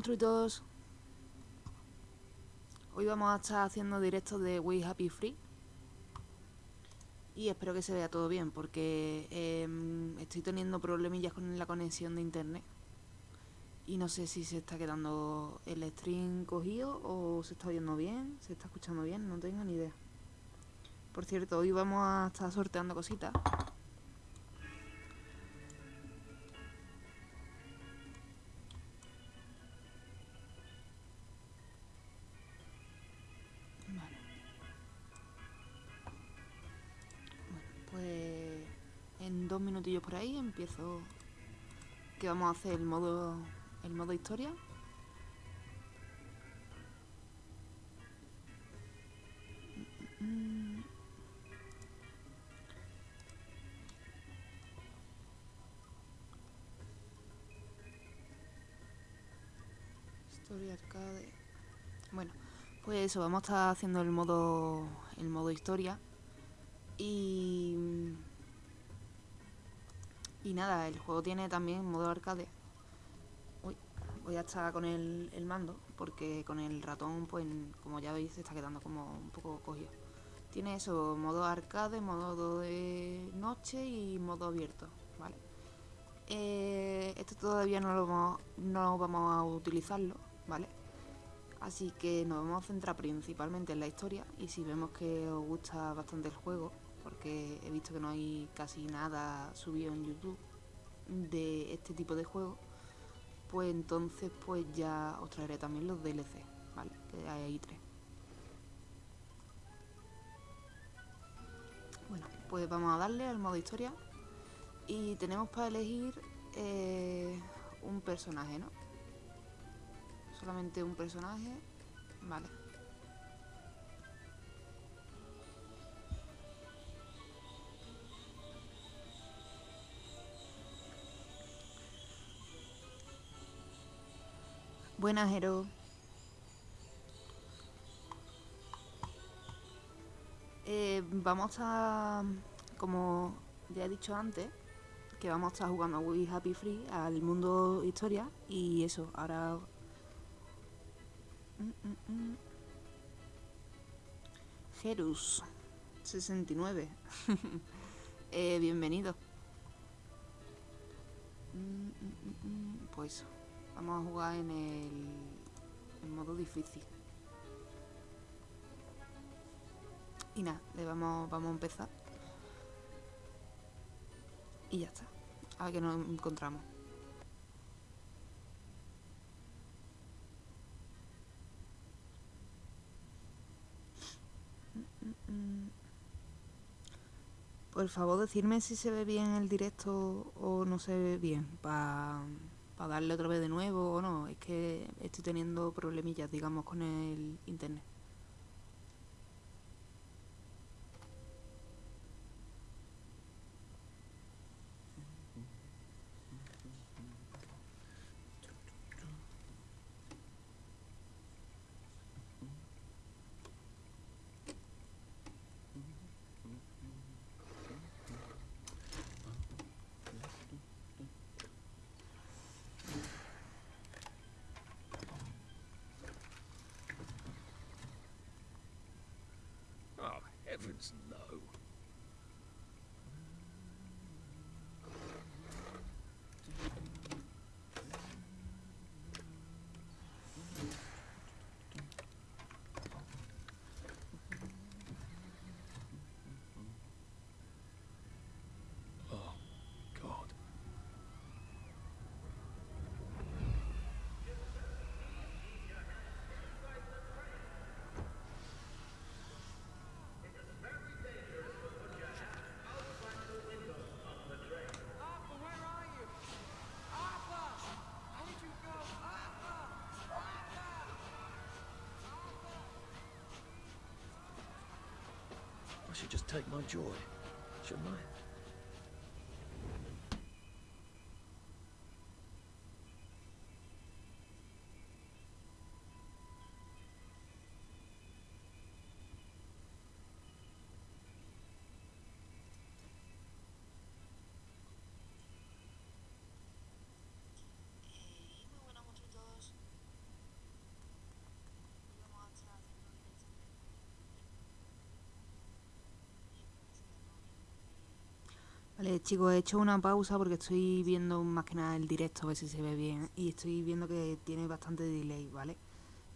monstruitos. Hoy vamos a estar haciendo directos de We Happy Free. Y espero que se vea todo bien, porque em, estoy teniendo problemillas con la conexión de internet. Y no sé si se está quedando el stream cogido o se está oyendo bien, se está escuchando bien, no tengo ni idea. Por cierto, hoy vamos a estar sorteando cositas. Ahí empiezo que vamos a hacer el modo el modo historia historia arcade. Bueno pues eso vamos a estar haciendo el modo el modo historia. Y... Y nada, el juego tiene también modo arcade. Uy, voy a estar con el, el mando, porque con el ratón, pues, como ya veis, se está quedando como un poco cogido. Tiene eso, modo arcade, modo de noche y modo abierto, ¿vale? Eh, esto todavía no, lo vamos, no vamos a utilizarlo, ¿vale? Así que nos vamos a centrar principalmente en la historia y si vemos que os gusta bastante el juego, porque he visto que no hay casi nada subido en YouTube de este tipo de juego, pues entonces pues ya os traeré también los DLC, ¿vale? Que hay ahí tres. Bueno, pues vamos a darle al modo historia y tenemos para elegir eh, un personaje, ¿no? Solamente un personaje, vale. Buenas, Hero. Eh, vamos a, como ya he dicho antes, que vamos a estar jugando a We Happy Free, al mundo historia, y eso, ahora... Mm, mm, mm. Jerus, 69. eh, bienvenido. Pues Vamos a jugar en el modo difícil. Y nada, le vamos, vamos a empezar. Y ya está. A ver qué nos encontramos. Por favor, decirme si se ve bien el directo o no se ve bien. Para darle otra vez de nuevo o no. Es que estoy teniendo problemillas, digamos, con el internet. Should just take my joy, shouldn't I? Chicos, he hecho una pausa porque estoy viendo más que nada el directo, a ver si se ve bien. Y estoy viendo que tiene bastante delay, ¿vale?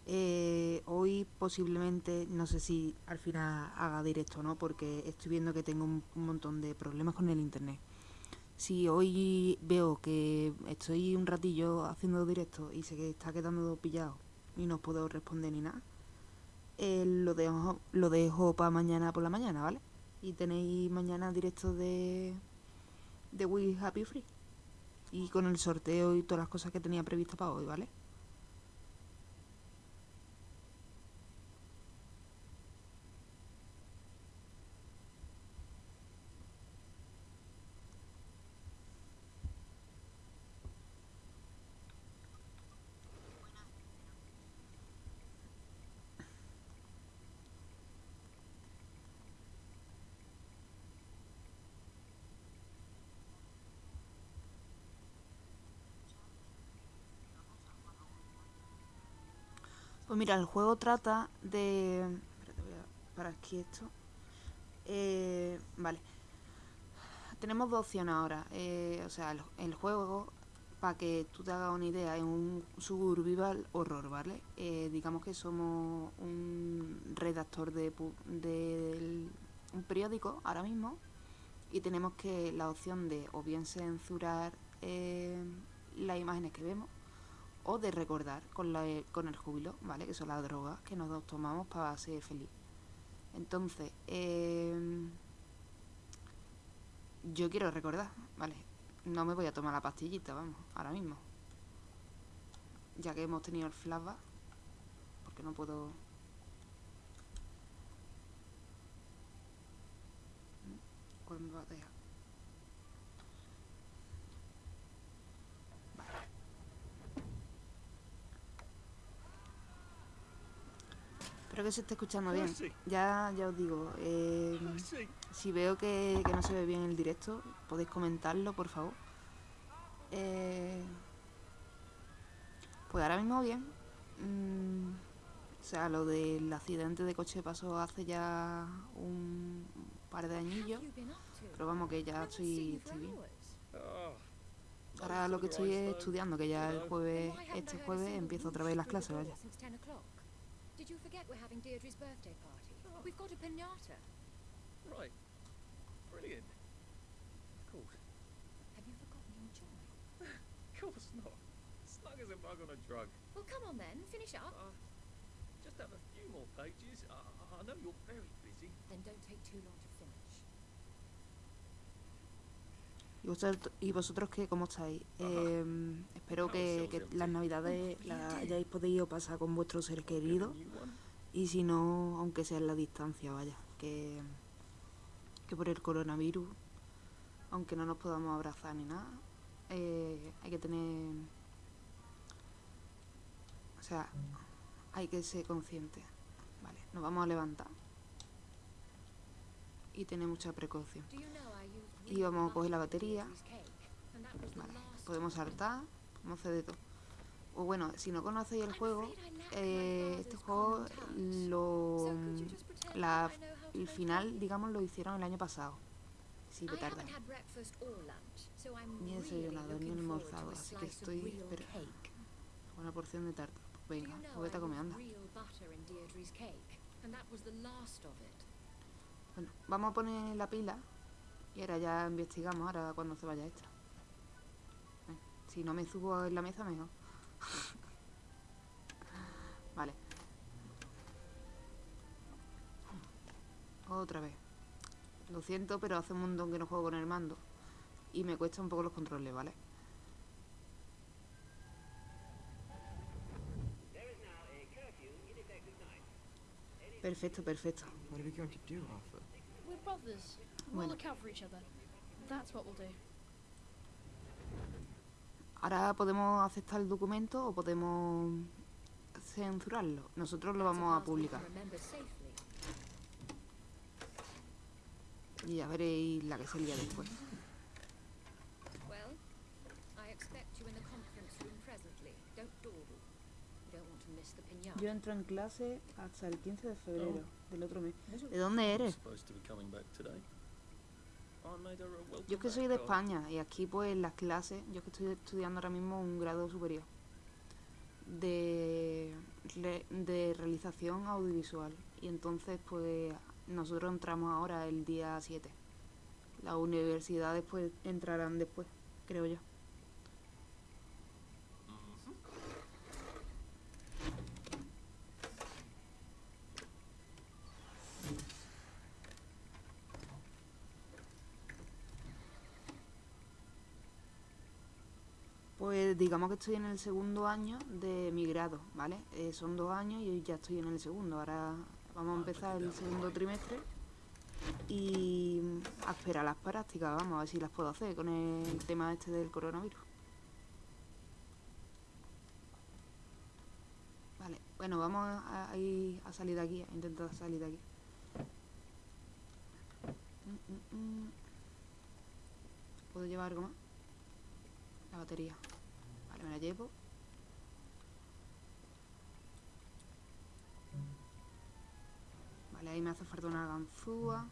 Eh, hoy posiblemente, no sé si al final haga directo no, porque estoy viendo que tengo un, un montón de problemas con el internet. Si hoy veo que estoy un ratillo haciendo directo y sé que está quedando pillado y no puedo responder ni nada, eh, lo dejo, lo dejo para mañana por la mañana, ¿vale? Y tenéis mañana directo de, de We Happy Free. Y con el sorteo y todas las cosas que tenía previstas para hoy, ¿vale? Pues mira, el juego trata de... Espérate, voy a parar aquí esto. Eh, vale. Tenemos dos opciones ahora. Eh, o sea, el, juego, para que tú te hagas una idea, es un survival horror, ¿vale? Eh, digamos que somos un redactor de, del- un periódico ahora mismo y tenemos que la opción de o bien censurar las imágenes que vemos o de recordar con, la, con el júbilo, ¿vale? Que son las drogas que nos tomamos para ser feliz. Entonces, eh, yo quiero recordar, ¿vale? No me voy a tomar la pastillita, vamos, ahora mismo. Ya que hemos tenido el flashback, porque no puedo... ¿Cuál me va a dejar? Espero que se esté escuchando bien. Percy. Ya, ya os digo, eh, Percy. si veo que, que no se ve bien el directo, podéis comentarlo, por favor. Eh, pues ahora mismo bien. Mm, o sea, lo del accidente de coche pasó hace ya un par de añillos. Pero vamos, que ya estoy, estoy bien. Oh, Ahora lo que estoy es estudiando, que ya el jueves, este jueves empiezo otra vez las clases, vaya. Did you forget we're having Deirdre's birthday party? We've got a pinata. right. Brilliant. Of course. Have you forgotten your joy? Of course not. Snug as a bug on a drug. Well, come on then, finish up. Uh, just have a few more pages. I, I know you're very busy. Then don't take too long ¿Y vosotros, y vosotros qué? ¿Cómo estáis? Eh, espero que, que las navidades las hayáis podido pasar con vuestros seres queridos. Y si no, aunque sea en la distancia, vaya. Que, que por el coronavirus, aunque no nos podamos abrazar ni nada, eh, hay que tener... O sea, hay que ser consciente. Vale, nos vamos a levantar. Y tener mucha precaución. Y vamos a coger la batería. Vale, podemos saltar, podemos hacer de todo. O bueno, si no conocéis el juego, eh, este juego lo... La- el final, digamos, lo hicieron el año pasado. Sí, so I'm Ni he desayunado, ni almorzado, a así que estoy- real espera. cake. Una porción de tarta. Pues venga, vete a of it. Bueno, vamos a poner la pila y ahora ya investigamos, ahora cuando se vaya esta. Si no me subo en la mesa, mejor. vale. Otra vez. Lo siento, pero hace un montón que no juego con el mando. Y me cuesta un poco los controles, ¿vale? Perfecto, perfecto. What are we going to do, Arthur? We're brothers. We'll Bueno. look out for each other. That's what we'll do. Ahora podemos aceptar el documento o podemos censurarlo. Nosotros lo vamos a publicar. Y ya veréis la que sería después. Well, I expect you in the conference room presently. Don't dawdle. You don't want to miss the pinata. Yo entro en clase hasta el 15 de febrero Oh. del otro mes. ¿De dónde eres? Yo que soy de. España y aquí pues las clases, yo que estoy estudiando ahora mismo un grado superior de, de realización audiovisual y entonces pues nosotros entramos ahora el día 7. Las universidades pues entrarán después, creo yo. Pues digamos que estoy en el segundo año de mi grado, ¿vale? Eh, son dos años y ya estoy en el segundo. Ahora vamos a empezar el segundo trimestre y a esperar las prácticas, vamos a ver si las puedo hacer con el tema este del coronavirus. Vale, bueno, vamos a, a ir a salir de aquí, a intentar salir de aquí. Mm, mm, mm. ¿Puedo llevar algo más? La batería. Me la llevo. Vale, ahí me hace falta una ganzúa.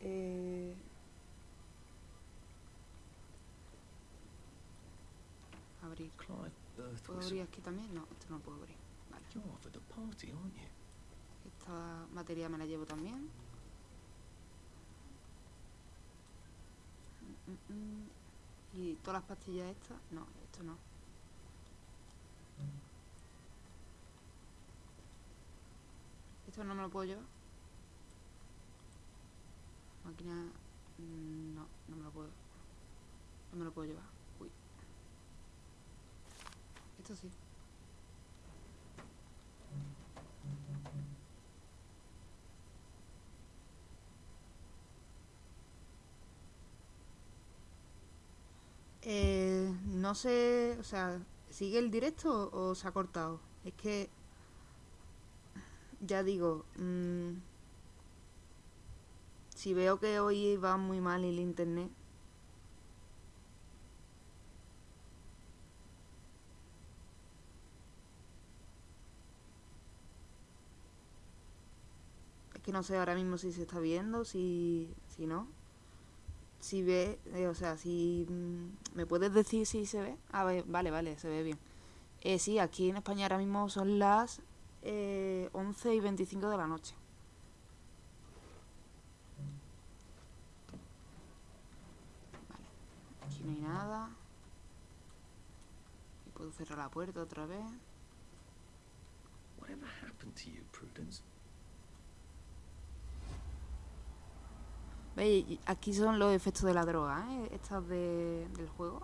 Eh... Abrir. Clive ¿Puedo abrir aquí también? No, esto no puedo abrir. Vale. Esta batería me la llevo también. Mm, mm, mm. Y todas las pastillas estas, no, esto no. Esto no me lo puedo llevar. Máquina, mm, no, no me lo puedo. No me lo puedo llevar. Uy. Esto sí. Eh, no sé, o sea, ¿sigue el directo o, se ha cortado? Es que, ya digo, mm, si veo que hoy va muy mal el internet, es que no sé ahora mismo si se está viendo, si, si no. Si ve, eh, o sea, si mm, me puedes decir si se ve. A ver, vale, vale, se ve bien. Eh, sí, aquí en España ahora mismo son las eh, 11 y 25 de la noche. Vale, aquí no hay nada. Y puedo cerrar la puerta otra vez. Whatever happened Prudence? ¿Veis? Aquí son los efectos de la droga, ¿eh? Estas de, del juego.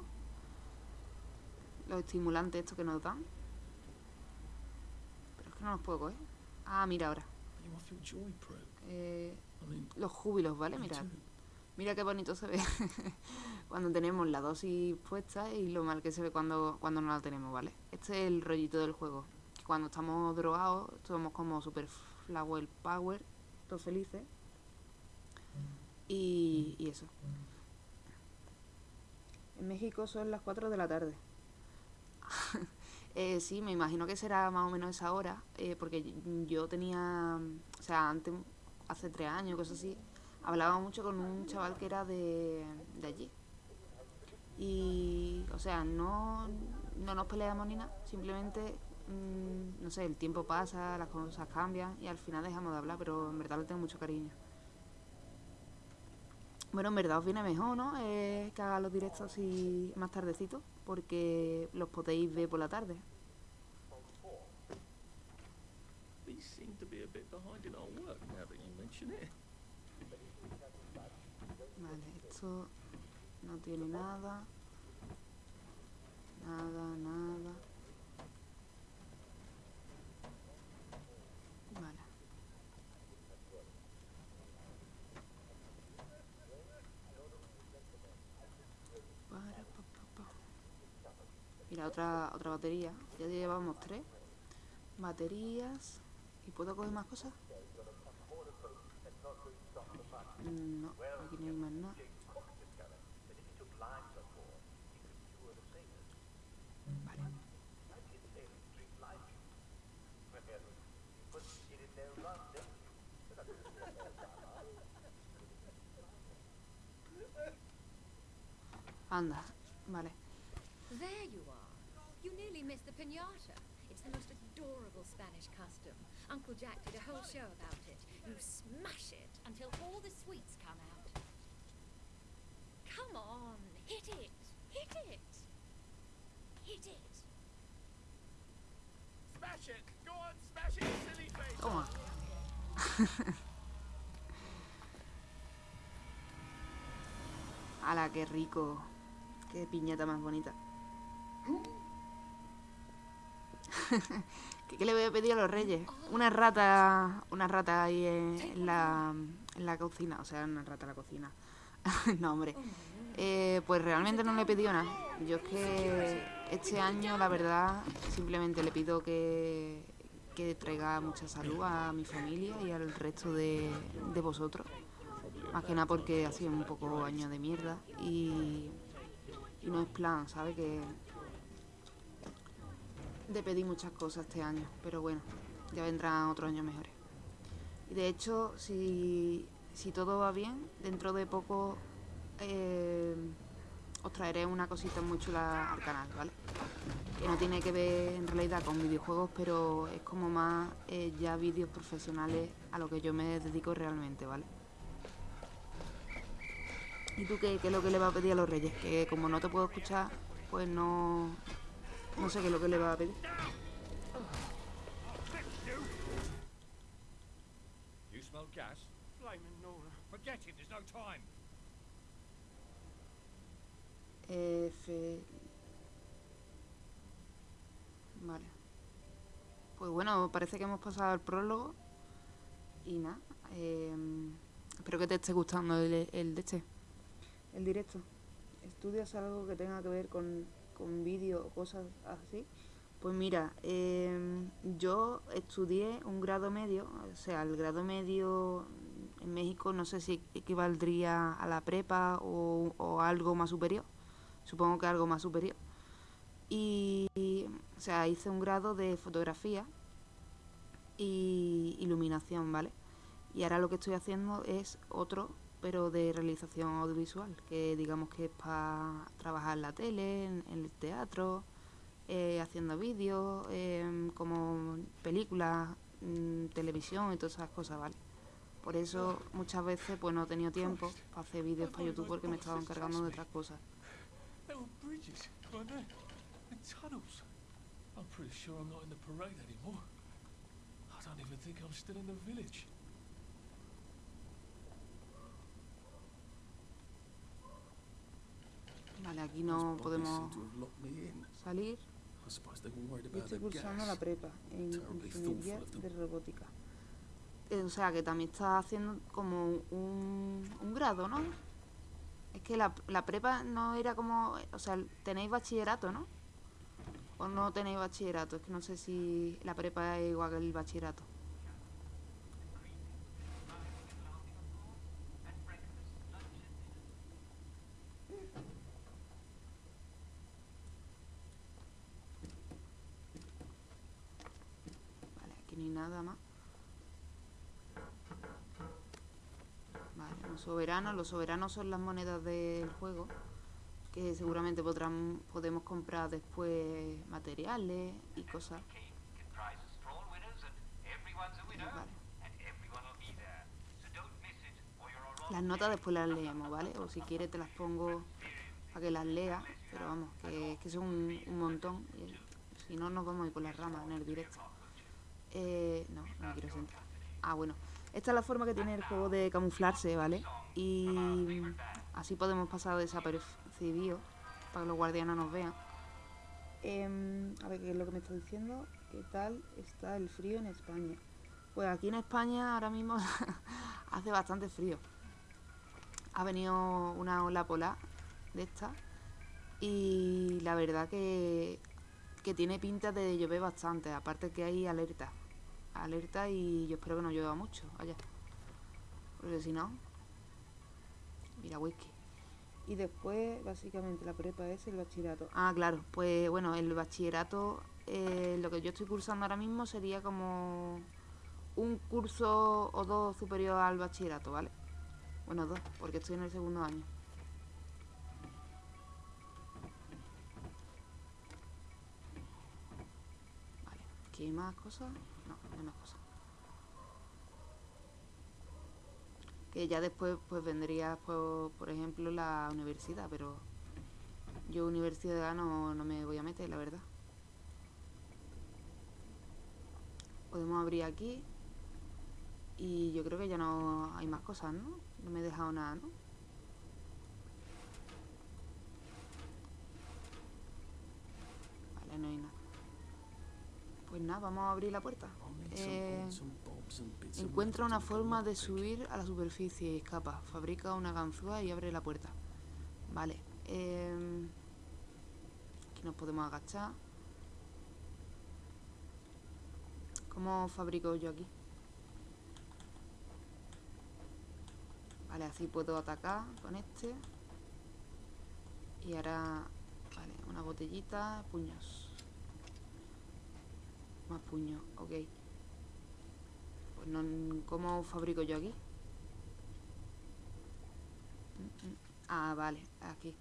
Los estimulantes estos que nos dan. Pero es que no los puedo coger. Ah, mira ahora. Eh, los júbilos, ¿vale? me Mira. qué bonito se ve cuando tenemos la dosis puesta y lo mal que se ve cuando, cuando no la tenemos, ¿vale? Este es el rollito del juego. Cuando estamos drogados, somos como super flower power, todos felices. Y, y eso. En México son las 4 de la tarde. Eh, sí, me imagino que será más o menos esa hora, eh, porque yo tenía, o sea, antes, hace tres años, cosas así, hablaba mucho con un chaval que era de, de allí. Y, o sea, no, no nos peleamos ni nada, simplemente, mm, no sé, el tiempo pasa, las cosas cambian y al final dejamos de hablar, pero en verdad le tengo mucho cariño. Bueno, en verdad os viene mejor, ¿no? Eh, que haga los directos así más tardecito, porque los podéis ver por la tarde. Vale, esto no tiene nada. Nada, nada. Vale. Para, pa, pa, pa. Otra, otra batería. Ya llevamos tres. Baterías. ¿Y puedo coger más cosas? Mm, No, aquí no más nada. Vale. Anda, pinata. It's the most adorable Spanish custom. Uncle Jack did a whole show about it. You smash it until all the sweets come out. Come on, hit it. Hit it. Hit it. Smash it! Go on, smash it, silly face! Toma. ¡Hala, qué rico! ¡Qué piñata más bonita! ¿Qué, qué le voy a pedir a los reyes? Una rata, una rata ahí en, la, en la cocina, o sea, una rata en la cocina. no, hombre. Eh, pues realmente no le he pedido nada. Yo es que este año, la verdad, simplemente le pido que, que traiga mucha salud a mi familia y al resto de, de vosotros. Más que nada porque ha sido un poco año de mierda y, y no es plan, ¿sabes? Que de pedir muchas cosas este año, pero bueno, ya vendrán otros años mejores. Y de hecho, si, si todo va bien, dentro de poco eh, os traeré una cosita muy chula al canal, ¿vale? Que no tiene que ver en realidad con videojuegos, pero es como más eh, ya vídeos profesionales a lo que yo me dedico realmente, ¿vale? ¿Y tú qué, qué es lo que le va a pedir a los reyes? Que como no te puedo escuchar, pues no, no sé qué es lo que le va a pedir. You smell gas? Blaming Nora. Forget it, there's no time. F... Vale. Pues bueno, parece que hemos pasado el prólogo. Y nada. em, espero que te esté gustando el, el de este. El directo. ¿Estudias algo que tenga que ver con, con vídeo o cosas así? Pues mira, em, yo estudié un grado medio, o sea, el grado medio en México no sé si equivaldría a la prepa o, o algo más superior. Supongo que algo más superior. Y, o sea, hice un grado de fotografía y iluminación, ¿vale? Y ahora lo que estoy haciendo es otro, pero de realización audiovisual, que digamos que es para trabajar en la tele, en, el teatro, eh, haciendo vídeos, em, como películas, mm, televisión y todas esas cosas, ¿vale? Por eso muchas veces pues no he tenido tiempo para hacer vídeos para YouTube porque me estaba encargando de otras cosas. I'm pretty sure I'm not in the parade anymore. I don't even think I'm still in the village. Vale, aquí no podemos salir. Yo estoy cursando la prepa en ingeniería de robótica. Eh, o sea, que también está haciendo como un, un grado, ¿no? Es que la, la prepa no era como... O sea, tenéis bachillerato, ¿no? O no tenéis bachillerato. Es que no sé si la prepa es igual que el bachillerato. Vale, aquí no hay nada más. Vale, un soberano. Los soberanos son las monedas del juego. Que seguramente podrán, podemos comprar después materiales y cosas. Vale. Las notas después las leemos, ¿vale? O si quieres te las pongo para que las leas. Pero vamos, que, que son un, un montón. si no, nos vamos a ir por las ramas en el directo. Eh, no, no me quiero sentar. Ah, bueno. Esta es la forma que tiene el juego de camuflarse, ¿vale? Y así podemos pasar desapercibidos para que los guardianes nos vean. Em, a ver, ¿qué es lo que me está diciendo? ¿Qué tal está el frío en España? Pues aquí en España ahora mismo hace bastante frío. Ha venido una ola polar de esta y la verdad que, que tiene pinta de llover bastante. Aparte que hay alerta. Alerta y yo espero que no llueva mucho allá. Porque si no... Mira, whisky. Y después, básicamente, la prepa es el bachillerato. Ah, claro. Pues bueno, el bachillerato, eh, lo que yo estoy cursando ahora mismo sería como un curso o dos superior al bachillerato, ¿vale? Bueno, dos, porque estoy en el segundo año. ¿Aquí hay más cosas? No, hay más cosas. Que ya después pues vendría, pues, por ejemplo, la universidad, pero yo universidad no, no me voy a meter, la verdad. Podemos abrir aquí. Y yo creo que ya no hay más cosas, ¿no? No me he dejado nada, ¿no? Vale, no hay nada. Pues nada, vamos a abrir la puerta. Eh, Encuentra una forma de subir a la superficie y escapa. Fabrica una ganzúa y abre la puerta. Vale. em, aquí nos podemos agachar. ¿Cómo fabrico yo aquí? Vale, así puedo atacar con este. Y ahora... Vale, una botellita, puños. Más puños, ok. Pues no, ¿cómo fabrico yo aquí? Mm, mm. Ah, vale, aquí.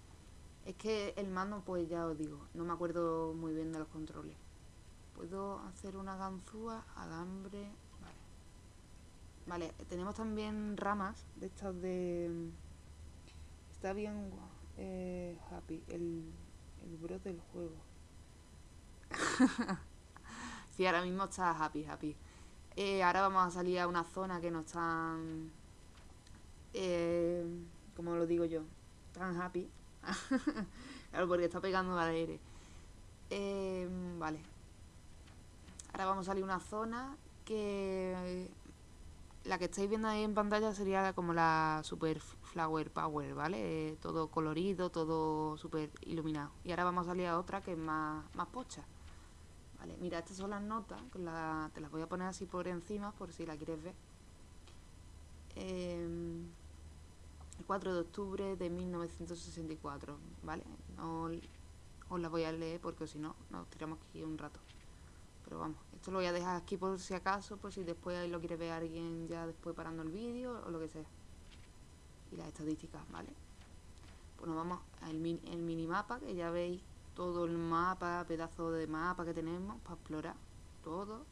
Es que el mando, pues ya os digo, no me acuerdo muy bien de los controles. Puedo hacer una ganzúa, alambre, vale. Vale, tenemos también ramas de estas de... Está bien eh, happy, el, el bro del juego. sí, ahora mismo está happy, happy. Eh, ahora vamos a salir a una zona que no están... Eh, como lo digo yo, tan happy. claro, porque está pegando al aire. Eh, vale. Ahora vamos a salir a una zona que... La que estáis viendo ahí en pantalla sería como la Super Flower Power, ¿vale? Eh, todo colorido, todo súper iluminado. Y ahora vamos a salir a otra que es más, más pocha. Vale, mira, estas son las notas, la- te las voy a poner así por encima por si la quieres ver. Em, el 4 de octubre de 1964, ¿vale? No os las voy a leer porque si no, nos tiramos aquí un rato. Pero vamos, esto lo voy a dejar aquí por si acaso, por si después lo quiere ver alguien ya después parando el vídeo o lo que sea. Y las estadísticas, ¿vale? Pues nos vamos al min- el minimapa, que ya veis todo el mapa, pedazo de mapa que tenemos para explorar todo.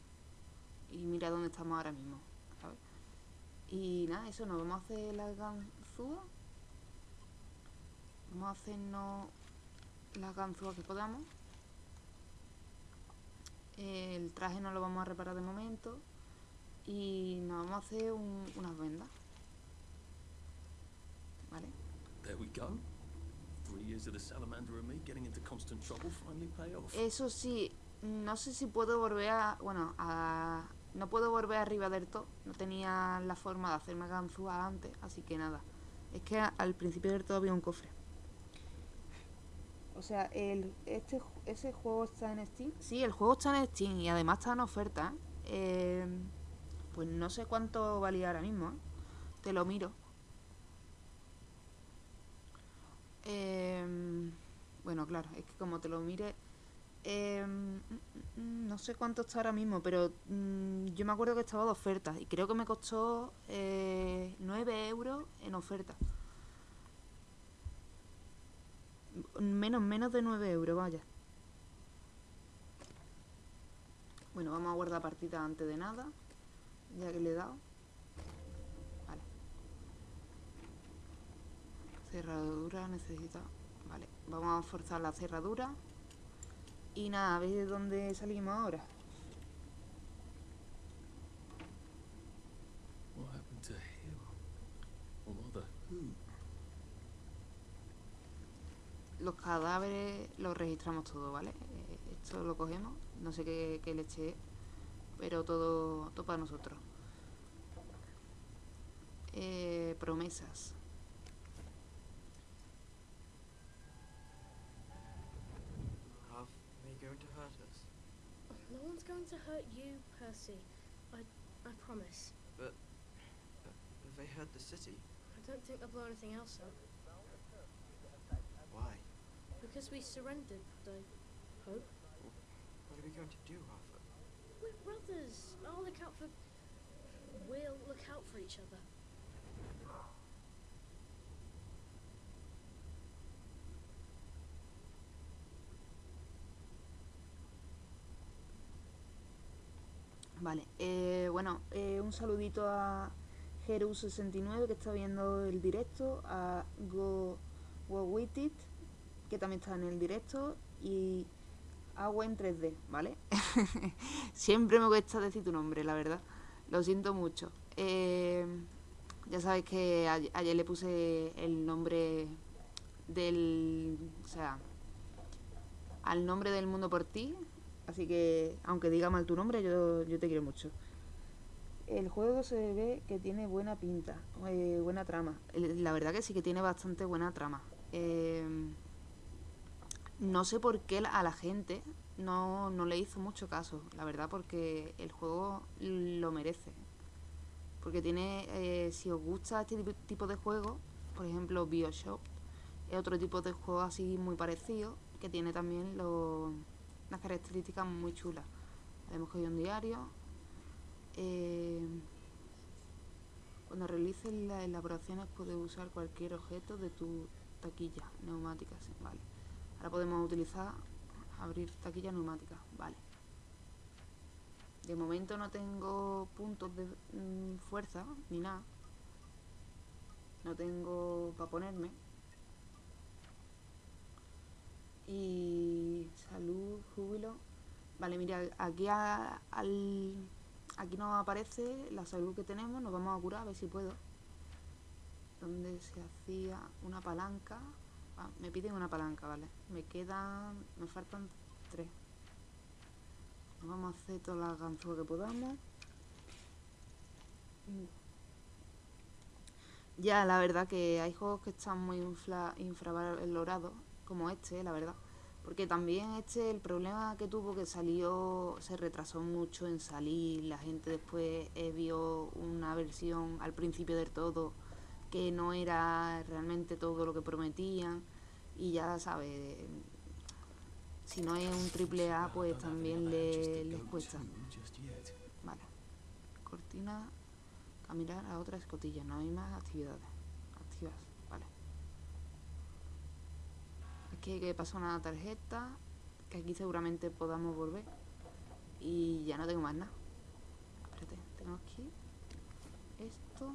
Y mira dónde estamos ahora mismo, ¿sabes? Y nada, eso, nos vamos a hacer la ganzúa. Vamos a hacernos la ganzúa que podamos. El traje no lo vamos a reparar de momento. Y nos vamos a hacer un- unas vendas. ¿Vale? There we go. Eso sí, no sé si puedo volver a... Bueno, a... No puedo volver arriba del todo. No tenía la forma de hacerme ganzúa antes, así que nada. Es que al principio del todo había un cofre. O sea, el, este, ese juego está en Steam. Sí, el juego está en Steam y además está en oferta. Eh, pues no sé cuánto valía ahora mismo. ¿eh? Te lo miro. Em, bueno, claro, es que como te lo mire... em, mm, mm, mm, no sé cuánto está ahora mismo, pero yo me acuerdo que estaba de oferta y creo que me costó eh, 9 euros en oferta. Menos, menos de 9 euros, vaya. Bueno, vamos a guardar partida antes de nada, ya que le he dado. Cerradura necesita. Vale, vamos a forzar la cerradura. Y nada, a ver de dónde salimos ahora. Who? Los cadáveres los registramos todo, ¿vale? Eh, esto lo cogemos. No sé qué, qué leche es, pero todo, todo para nosotros. Eh, promesas. Hurt us? No one's going to hurt you, Percy. I, I promise. But have they hurt the city? I don't think they'll blow anything else up. Why? Because we surrendered, I hope. What are we going to do, Arthur? We're brothers. I'll look out for. We'll look out for each other. Vale, eh, bueno, eh, un saludito a Jeru69 que está viendo el directo, a Go, que también está en el directo, y Agua en 3D, ¿vale? Siempre me cuesta decir tu nombre, la verdad. Lo siento mucho. Eh, ya sabéis que a- ayer le puse el nombre del... O sea, al nombre del mundo por ti. Así que, aunque diga mal tu nombre, yo, yo te quiero mucho. El juego se ve que tiene buena pinta, eh, buena trama. La verdad que sí que tiene bastante buena trama. Eh, no sé por qué a la gente no, no le hizo mucho caso, la verdad, porque el juego lo merece. Porque tiene, eh, si os gusta este tipo- de juego, por ejemplo Bioshock, es otro tipo de juego así muy parecido, que tiene también lo- unas características muy chulas. Hemos cogido un diario. eh, cuando realices las elaboraciones puedes usar cualquier objeto de tu taquilla neumática. vale. Ahora podemos utilizar abrir taquilla neumática. Vale. De momento no tengo puntos de mm, fuerza ni nada. No tengo para ponerme. Y salud, júbilo. Vale, mira, aquí a- al aquí nos aparece la salud que tenemos, nos vamos a curar a ver si puedo. Donde se hacía una palanca. Ah, me piden una palanca, vale. Me quedan, me faltan tres. Vamos a hacer todas las ganzúas que podamos. Ya, la verdad que hay juegos que están muy infravalorados, como este, la verdad. Porque también este, el problema que tuvo que salió, se retrasó mucho en salir, la gente después eh, vio una versión al principio del todo que no era realmente todo lo que prometían y ya sabes, si no es un triple A pues también le, les cuesta. Vale. Cortina, caminar a otra escotilla, no hay más actividades activas, vale. Que pasar una tarjeta, que aquí seguramente podamos volver. Y ya no tengo más nada. Espérate, tengo aquí esto.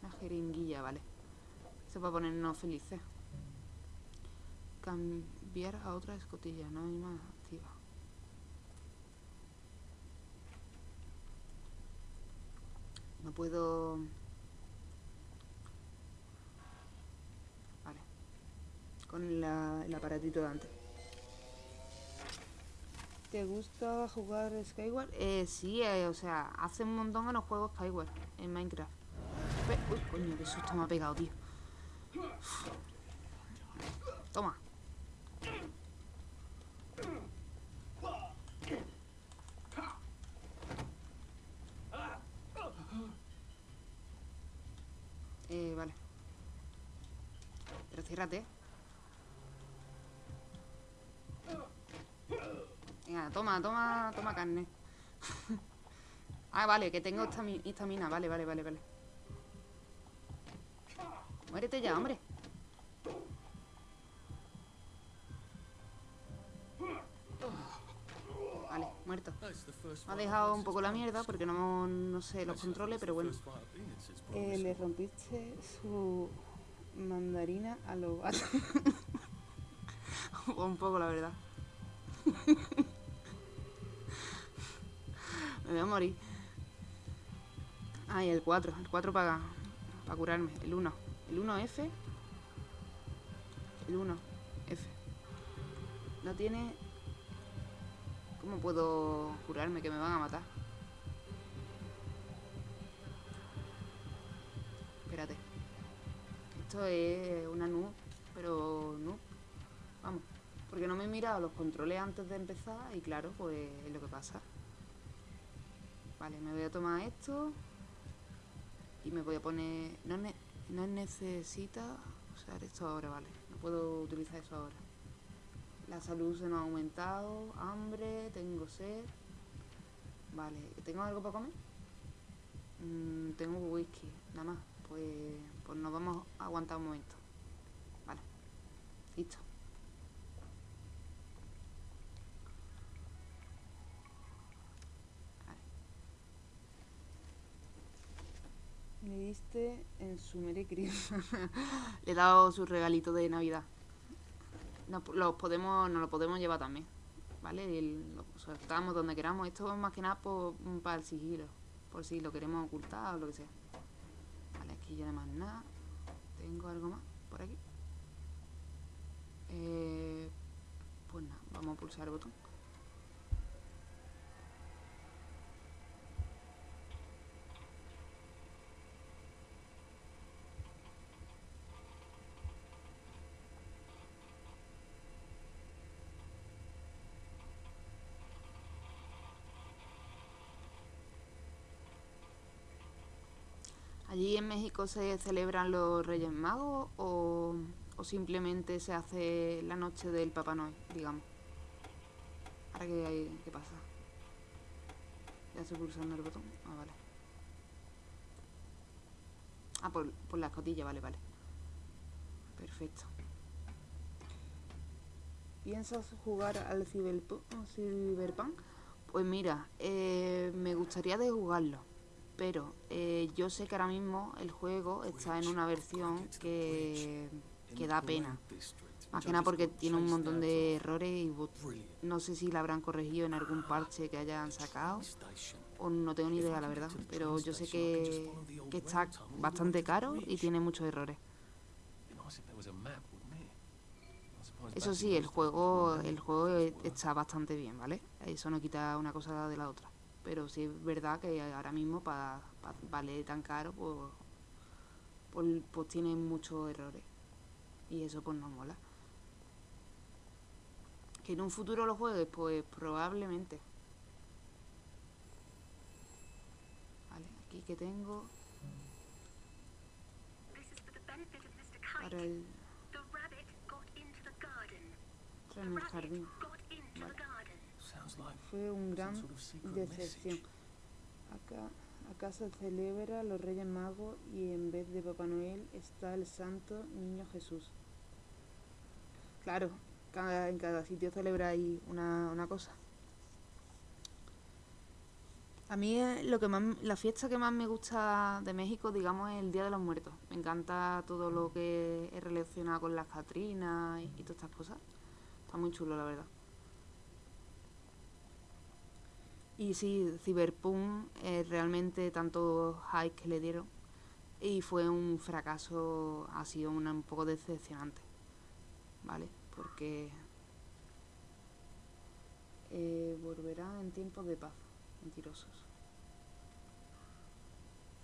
Una jeringuilla, vale. Eso para ponernos felices. Cambiar a otra escotilla, no hay más activa. No puedo... Vale. Con la- el aparatito de antes. ¿Te gusta jugar Skyward? Eh, sí, eh, o sea, hace un montón que no juego Skyward en Minecraft. Pe- Uy, coño, qué susto me ha pegado, tío. Toma. Eh, vale. Pero ciérrate. Venga, toma, toma, toma carne. ah, vale, que tengo estami- estamina. Vale, vale, vale, vale. Muérete ya, hombre. Vale, muerto. Me ha dejado un poco la mierda porque no, no sé los controles, pero bueno. Eh, le rompiste su mandarina a los gatos. un poco, la verdad. Me voy a morir. Ah, y el 4. El 4 para para curarme. El 1. El 1F. El 1F. No tiene... ¿Cómo puedo curarme? Que me van a matar. Espérate. Esto es una noob, pero noob. Vamos. Porque no me he mirado los controles antes de empezar y claro, pues es lo que pasa. Vale, me voy a tomar esto. Y me voy a poner... No, ne- no necesita usar esto ahora, vale. No puedo utilizar eso ahora. La salud se nos ha aumentado. Hambre, tengo sed. Vale, ¿tengo algo para comer? Mm, tengo whisky, nada más. Pues, pues nos vamos a aguantar un momento. Vale. Listo. Le diste en su Merry? Le he dado su regalito de Navidad. Nos, los podemos, nos lo podemos llevar también. ¿Vale? Y lo soltamos donde queramos. Esto es más que nada por- para el sigilo. Por si lo queremos ocultar o lo que sea. Vale, aquí ya no más nada. ¿Tengo algo más por aquí? Eh, pues nada, vamos a pulsar el botón. ¿Allí en México se celebran los Reyes Magos o, o simplemente se hace la noche del Papá Noel, digamos? ¿Ahora hay- qué pasa? Ya estoy pulsando el botón. Ah, vale. Ah, por, por la escotilla, vale, vale. Perfecto. ¿Piensas jugar al Cyberpunk? Pues mira, eh, me gustaría de jugarlo. Pero eh, yo sé que ahora mismo el juego está en una versión que, que da pena. Más que nada porque tiene un montón de errores y no sé si la habrán corregido en algún parche que hayan sacado o no tengo ni idea la verdad. Pero yo sé que, que está bastante caro y tiene muchos errores. Eso sí, el juego, el juego está bastante bien, ¿vale? Eso no quita una cosa de la otra. Pero sí es verdad que ahora mismo para valer tan caro, pues, pues, pues tiene muchos errores. Y eso pues no mola. Que en un futuro lo juegues, pues probablemente. Vale, aquí que tengo para el entrar en el jardín. Got into Vale. the garden. Fue un gran decepción. Acá, acá se celebra los Reyes Magos y en vez de Papá Noel está el Santo Niño Jesús. Claro, cada, en cada sitio celebráis una, una cosa. A mí eh, lo que más, la fiesta que más me gusta de México, digamos, es el Día de los Muertos. Me encanta todo lo que es relacionado con las Catrinas y, y todas estas cosas. Está muy chulo, la verdad. Y sí, Cyberpunk realmente tanto hype que le dieron y fue un fracaso, ha sido una- un poco decepcionante, ¿vale? Porque eh, volverá en tiempos de paz, mentirosos.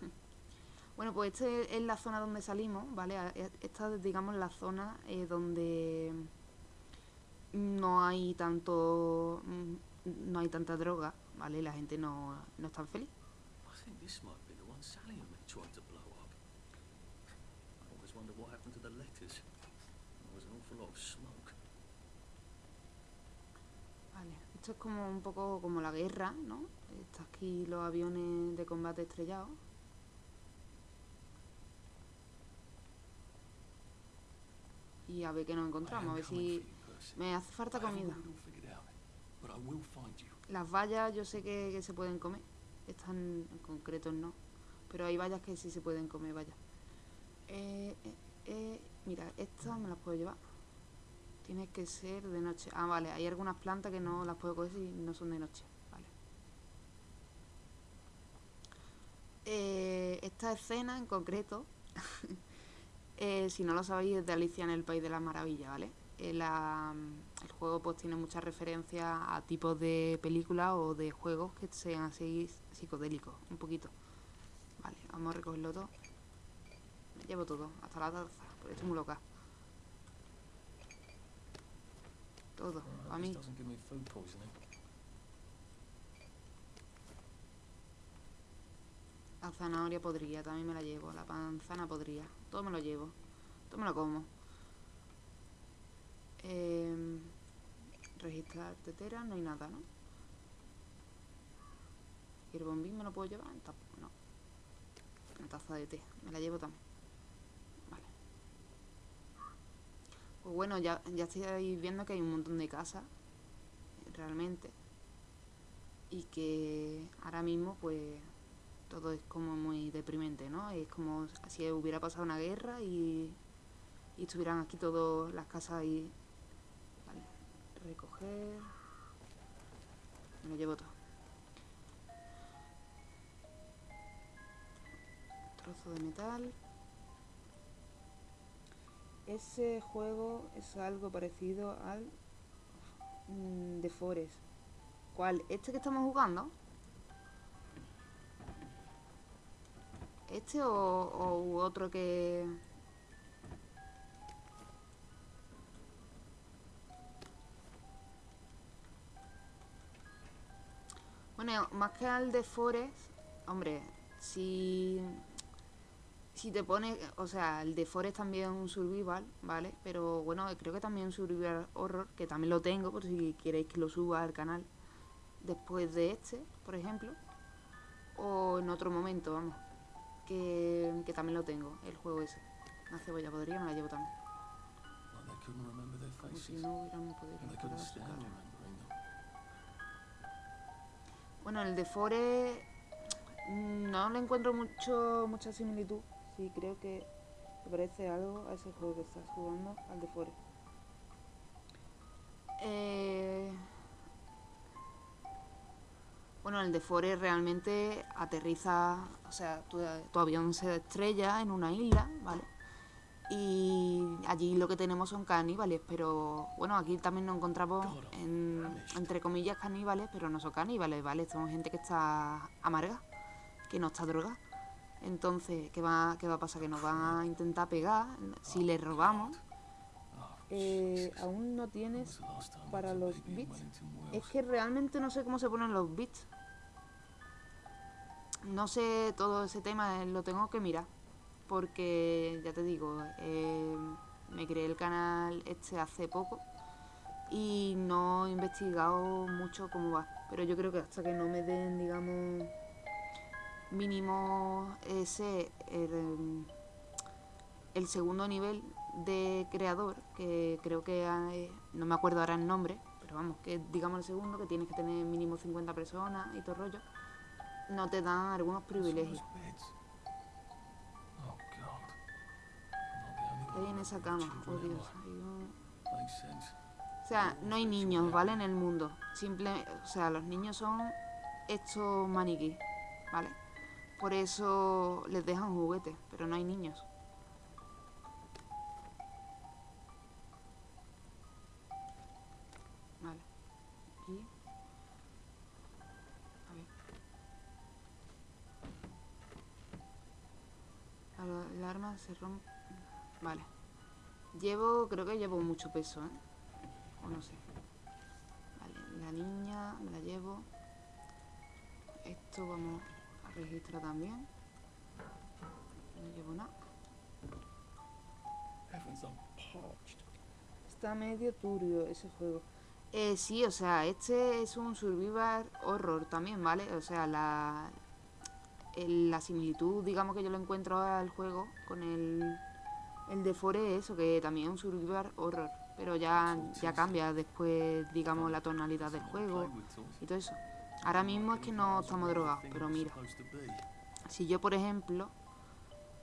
Bueno, pues esta es la zona donde salimos, ¿vale? E- Esta es, digamos, la zona eh, donde no hay tanto mm, no hay tanta droga, ¿vale? La gente no, no es tan feliz. Vale, esto es como un poco como la guerra, ¿no? Está aquí los aviones de combate estrellados. Y a ver qué nos encontramos, am a ver si me hace falta comida. but I will find you. Las vallas yo sé que, se pueden comer, estas en concreto no, pero hay vallas que sí se pueden comer, vaya. Eh, eh, eh, mira, estas me las puedo llevar. Tiene que ser de noche. Ah, vale, hay algunas plantas que no las puedo coger si no son de noche. Vale. Eh, esta escena en concreto, eh, si no lo sabéis, es de Alicia en el País de las Maravillas, ¿vale? La- el juego pues tiene muchas referencias a tipos de películas o de juegos que sean así psicodélicos, un poquito. Vale, vamos a recogerlo todo. Me llevo todo, hasta la taza, porque estoy muy loca. Todo, hope mí. La zanahoria podría, también me la llevo. La manzana podría. Todo me lo llevo. Todo me lo como. Eh, registrar tetera, no hay nada, ¿no? ¿Y el bombín me lo puedo llevar? Tampoco, no. Una taza de té, me la llevo también. Vale. Pues bueno, ya, ya estáis viendo que hay un montón de casas, realmente. Y que ahora mismo, pues, todo es como muy deprimente, ¿no? Es como si hubiera pasado una guerra y, y estuvieran aquí todas las casas y... Recoger... Me lo llevo todo. Trozo de metal. Ese juego es algo parecido al mm, de Forest. ¿Cuál? ¿Este que estamos jugando? ¿Este o, otro que...? Bueno, más que al de Forest, hombre, si... Si te pones, o sea, el de Forest también es un survival, ¿vale? Pero bueno, creo que también un survival horror, que también lo tengo, por si queréis que lo suba al canal después de este, por ejemplo. O en otro momento, vamos. Que, que también lo tengo, el juego ese. Una cebolla podría, me la llevo también. Como si no hubieran podido Bueno, el de Forest mm, no le encuentro mucho mucha similitud. Sí, creo que parece algo a ese juego que estás jugando, al de Forest. Eh, Bueno, el de Forest realmente aterriza, o sea, tu, tu avión se estrella en una isla, ¿vale? Y allí lo que tenemos son caníbales, pero bueno, aquí también nos encontramos, en, entre comillas, caníbales, pero no son caníbales, ¿vale? Son gente que está amarga, que no está droga. Entonces, ¿qué va, ¿qué va a pasar? Que nos van a intentar pegar si les robamos. Eh, aún no tienes para los bits. Wellington Es que realmente no sé cómo se ponen los bits. No sé todo ese tema, eh, lo tengo que mirar. Porque, ya te digo, eh, me creé el canal este hace poco y no he investigado mucho cómo va. Pero yo creo que hasta que no me den, digamos, mínimo ese, el, el segundo nivel de creador, que creo que hay- no me acuerdo ahora el nombre, pero vamos, que digamos el segundo, que tienes que tener mínimo 50 personas y todo rollo, no te dan algunos privilegios. I'm not the ¿Qué only hay en esa cama? Oh Dios. O sea, no hay niños, ¿vale? En el mundo. Simple, o sea, los niños son estos maniquí, ¿vale? Por eso les dejan juguetes, pero no hay niños. Vale. Aquí. A ver. Al- El arma se rompe. Vale. Llevo, creo que llevo mucho peso, ¿eh? O no sé. Vale, la niña me la llevo. Esto vamos a registrar también. No llevo nada. Está medio turbio ese juego. Eh, sí, o sea, este es un survival horror también, ¿vale? O sea, la, la similitud, digamos que yo lo encuentro al juego con el, el de Fore, eso, que también es un survival horror. Pero ya, ya cambia después, digamos, la tonalidad del juego y todo eso. Ahora mismo es que no estamos drogados, pero mira. Si yo, por ejemplo,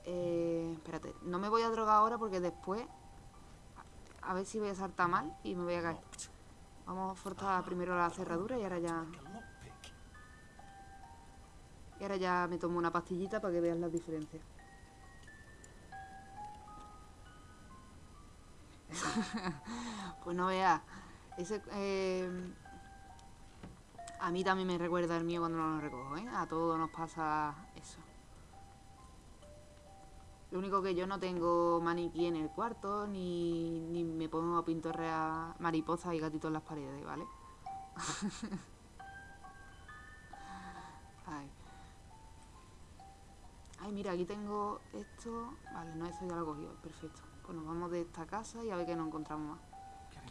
eh, espérate, no me voy a drogar ahora porque después, a, ver si voy a saltar mal y me voy a caer. Vamos a forzar primero la cerradura y ahora ya, y ahora ya me tomo una pastillita para que veas las diferencias. pues no veas, ese, eh, a mí también me recuerda el mío cuando no lo recojo, ¿eh? A todos nos pasa eso. Lo único que yo no tengo maniquí en el cuarto, ni, ni me pongo a pintorrear mariposas y gatitos en las paredes, ¿vale? Ay. Ay, mira, aquí tengo esto. Vale, no, eso ya lo he cogido, perfecto. Pues nos vamos de esta casa y a ver qué nos encontramos más. A a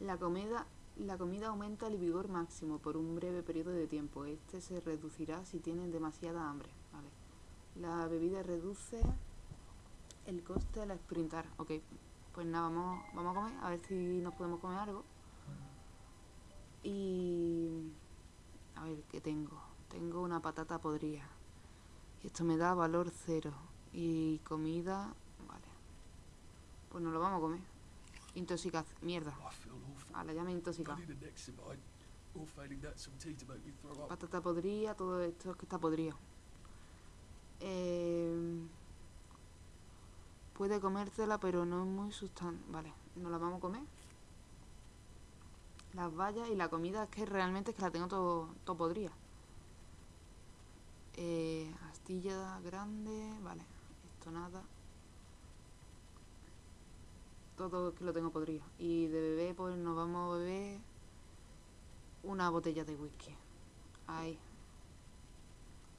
a? La comida, la comida aumenta el vigor máximo por un breve periodo de tiempo. Este se reducirá si tienen demasiada hambre. Vale. La bebida reduce el coste al sprintar. Ok, pues nada, vamos, vamos a comer, a ver si nos podemos comer algo. Y... A ver, ¿qué tengo? Tengo una patata podrida. Y esto me da valor cero. Y comida... Vale. Pues nos lo vamos a comer. Intoxicación. Mierda. Vale, ya me he intoxicado. Patata podrida, todo esto es que está podrido. Eh, puede comértela, pero no es muy sustan... Vale, nos la vamos a comer. Las vallas y la comida es que realmente es que la tengo todo, todo podrida. Eh, astilla grande, vale, esto nada. Todo es que lo tengo podrido. Y de bebé, pues nos vamos a beber una botella de whisky. Ahí.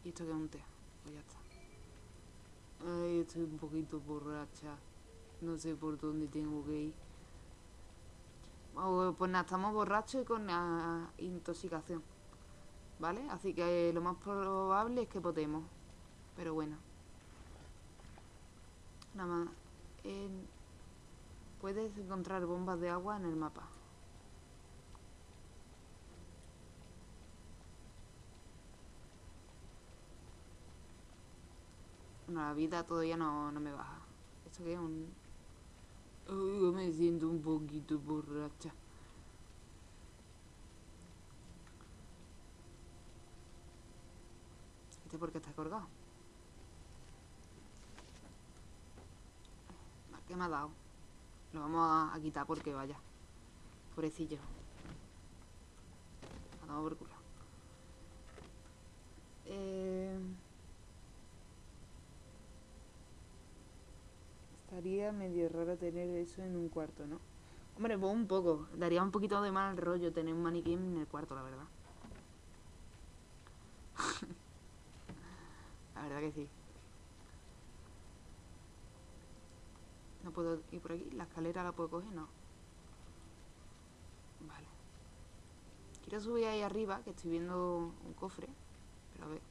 ¿Y esto que es un té? Pues ya está. Ay, estoy un poquito borracha. No sé por dónde tengo que ir. Oh, pues nada, estamos borrachos y con ah, intoxicación. ¿Vale? Así que lo más probable es que potemos. Pero bueno. Nada más. Puedes encontrar bombas de agua en el mapa. Bueno, la vida todavía no, no me baja. ¿Esto qué es? Un... Yo me siento un poquito borracha. ¿Este por qué está colgado? Ah, ¿Qué me ha dado? Lo vamos a, a quitar porque vaya. Pobrecillo. Ha dado por culo. Eh... Estaría medio raro tener eso en un cuarto, ¿no? Hombre, pues un poco. Daría un poquito de mal rollo tener un maniquí en el cuarto, la verdad. la verdad que sí. No puedo ir por aquí. La escalera la puedo coger, no. Vale. Quiero subir ahí arriba, que estoy viendo un cofre. Pero a ver.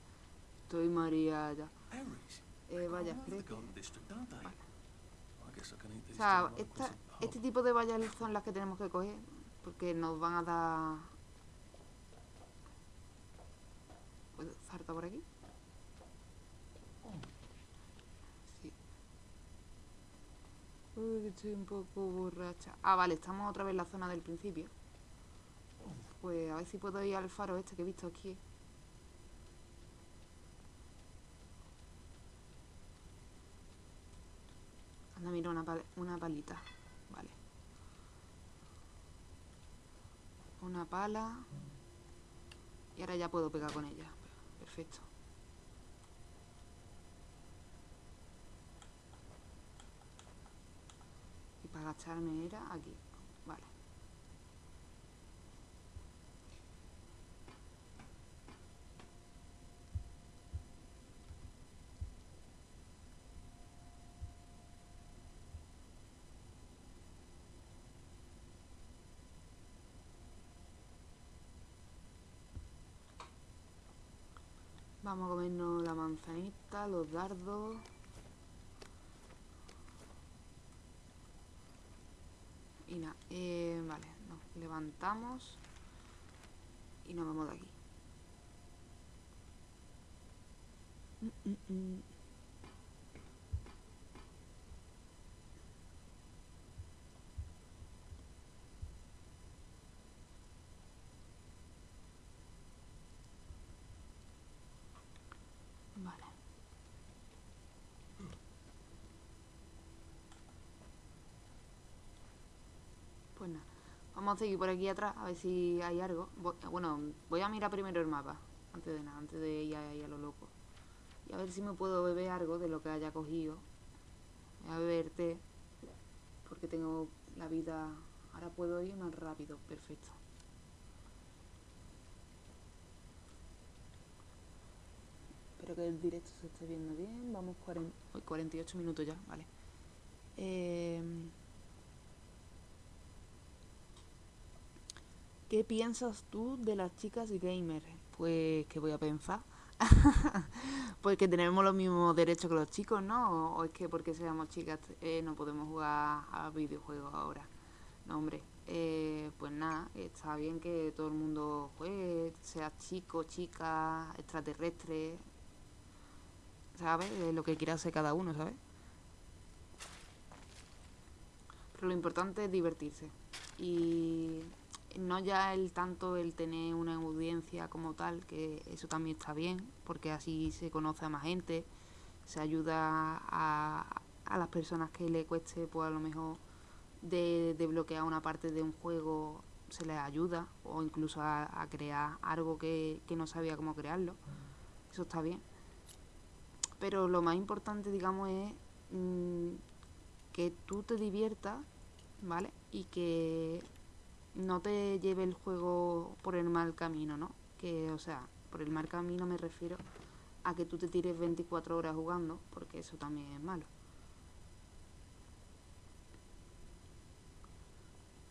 Estoy mareada. Eh, vaya, creo que... Vale. Eat O sea, esta, pub. este tipo de vallas son las que tenemos que coger porque nos van a dar... ¿Puedo saltar por aquí? Sí. Uy, estoy un poco borracha. Ah, vale, estamos otra vez en la zona del principio. Pues a ver si puedo ir al faro este que he visto aquí. Anda, mira, una, una palita. Vale. Una pala. Y ahora ya puedo pegar con ella. Perfecto. Para agacharme era aquí. Vale. Vamos a comernos la manzanita, los dardos. Y nada, eh, vale, nos levantamos y nos vamos de aquí. Mm, mm, mm. Vale. Pues nada, vamos a seguir por aquí atrás a ver si hay algo. Bueno, voy a mirar primero el mapa, antes de nada, antes de ir a lo loco. Y a ver si me puedo beber algo de lo que haya cogido. Voy a beber té, porque tengo la vida... Ahora puedo ir más rápido, perfecto. Espero que el directo se esté viendo bien. Vamos 40, uy, 48 minutos ya, vale. Em, ¿Qué piensas tú de las chicas gamer? Pues, ¿qué voy a pensar? pues que tenemos los mismos derechos que los chicos, ¿no? O, es que porque seamos chicas eh, no podemos jugar a videojuegos ahora. No, hombre, eh, pues nada, está bien que todo el mundo juegue, sea chico, chica, extraterrestre, ¿sabes? Lo que quiera hacer cada uno, ¿sabes? Pero lo importante es divertirse. Y no ya el tanto el tener una audiencia como tal, que eso también está bien, porque así se conoce a más gente, se ayuda a, a las personas que le cueste, pues a lo mejor de, bloquear una parte de un juego se les ayuda o incluso a, a crear algo que, que no sabía cómo crearlo. Eso está bien. Pero lo más importante, digamos, es mm, que tú te diviertas, ¿vale? Y que no te lleve el juego por el mal camino, ¿no? Que, o sea, por el mal camino me refiero a que tú te tires 24 horas jugando, porque eso también es malo.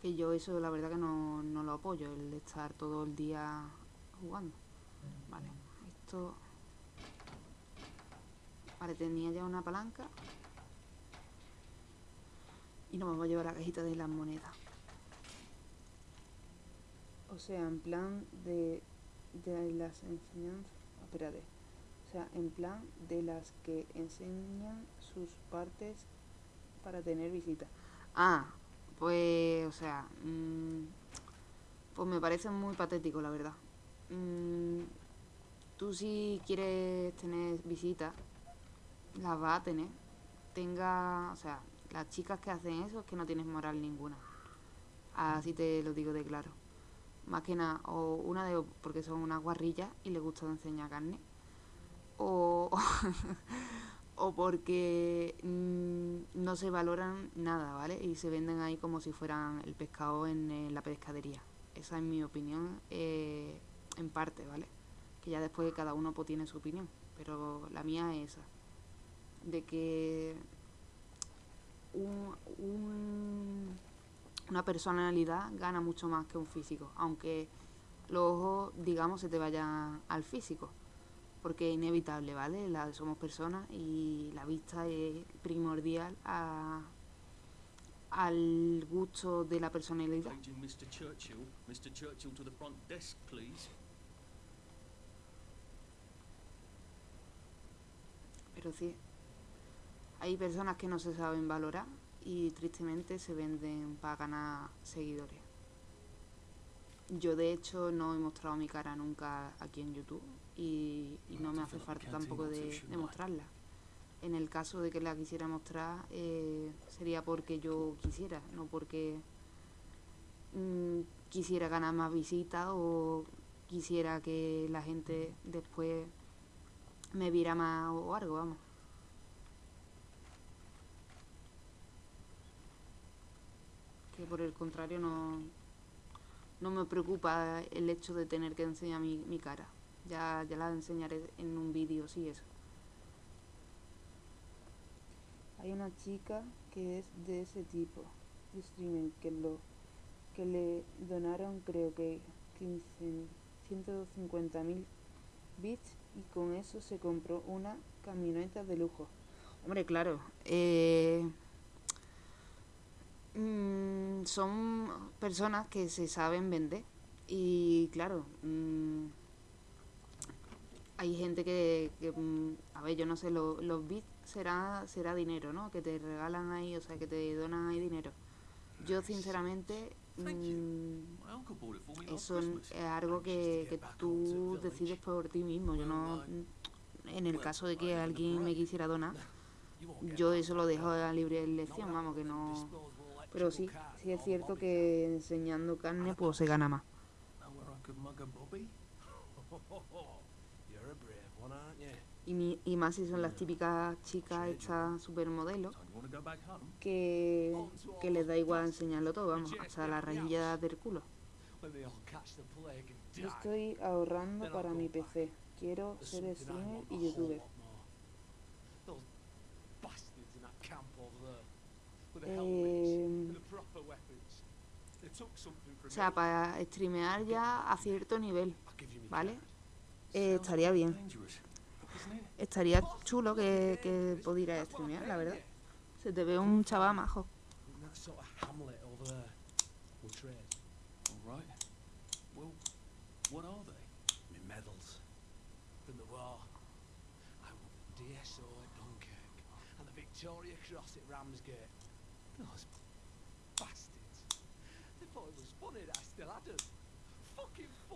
Que yo eso la verdad que no, no lo apoyo, el estar todo el día jugando. Vale, esto... Vale, tenía ya una palanca. Y nos vamos a llevar la cajita de las monedas. O sea, en plan de, de las enseñanzas... Espérate. O sea, en plan de las que enseñan sus partes para tener visita. Ah, pues, o sea, mm, pues me parece muy patético, la verdad. Mm, tú si quieres tener visitas, las vas a tener. Tenga, o sea, las chicas que hacen eso es que no tienes moral ninguna. Así te lo digo de claro. Más que nada, o una de porque son unas guarrillas y les gusta enseñar carne. O, o porque mm, no se valoran nada, ¿vale? Y se venden ahí como si fueran el pescado en, eh, la pescadería. Esa es mi opinión eh, en parte, ¿vale? Que ya después cada uno pues, tiene su opinión. Pero la mía es esa. De que un, un- una personalidad gana mucho más que un físico. Aunque los ojos, digamos, se te vayan al físico porque es inevitable, ¿vale? La, somos personas y la vista es primordial a- al gusto de la personalidad. Paging Mr. Churchill. Mr. Churchill to the front desk, please. Pero sí, hay personas que no se saben valorar y tristemente se venden para ganar seguidores. Yo de hecho no he mostrado mi cara nunca aquí en YouTube y, y no me hace falta tampoco de, de mostrarla. En el caso de que la quisiera mostrar eh, sería porque yo quisiera, no porque mm, quisiera ganar más visitas o quisiera que la gente después me viera más o algo, vamos. Que por el contrario no, no me preocupa el hecho de tener que enseñar mi, mi cara. Ya, ya la enseñaré en un vídeo, sí, eso. Hay una chica que es de ese tipo de streamer que lo que le donaron creo que 15 150 mil bits y con eso se compró una camioneta de lujo. Hombre, claro, eh, mm, son personas que se saben vender y claro, mm, hay gente que, que, mm, a ver, yo no sé, lo- los bits será, será dinero, ¿no? Que te regalan ahí, o sea, que te donan ahí dinero. Yo sinceramente, mm, eso es algo que, que tú decides por ti mismo. Yo no, en el caso de que alguien me quisiera donar, yo eso lo dejo a libre elección, vamos, que no... Pero sí, sí es cierto que enseñando carne pues se gana más. Y, mi- y más si son las típicas chicas estas supermodelos que, que les da igual enseñarlo todo, vamos, hasta la rejilla del culo. Yo estoy ahorrando para mi. PC. Quiero ser streamer y youtuber. From O sea, para streamear ya a cierto nivel, ¿vale? Eh, estaría bien. Estaría chulo que, que pudiera streamear, la verdad. Se te ve un chaval majo.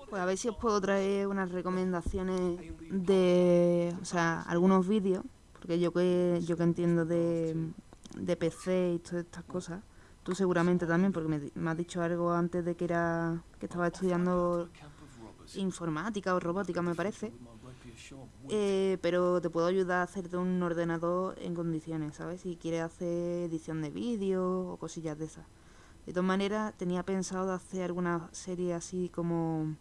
Pues a ver si os puedo traer unas recomendaciones de, o sea, algunos vídeos, porque yo que yo que entiendo de, de PC y todas estas cosas, tú seguramente también, porque me, has dicho algo antes de que era que estaba estudiando informática o robótica, me parece. Eh, pero te puedo ayudar a hacerte un ordenador en condiciones, ¿sabes? Si quieres hacer edición de vídeo o cosillas de esas. De todas maneras, tenía pensado hacer alguna serie así como...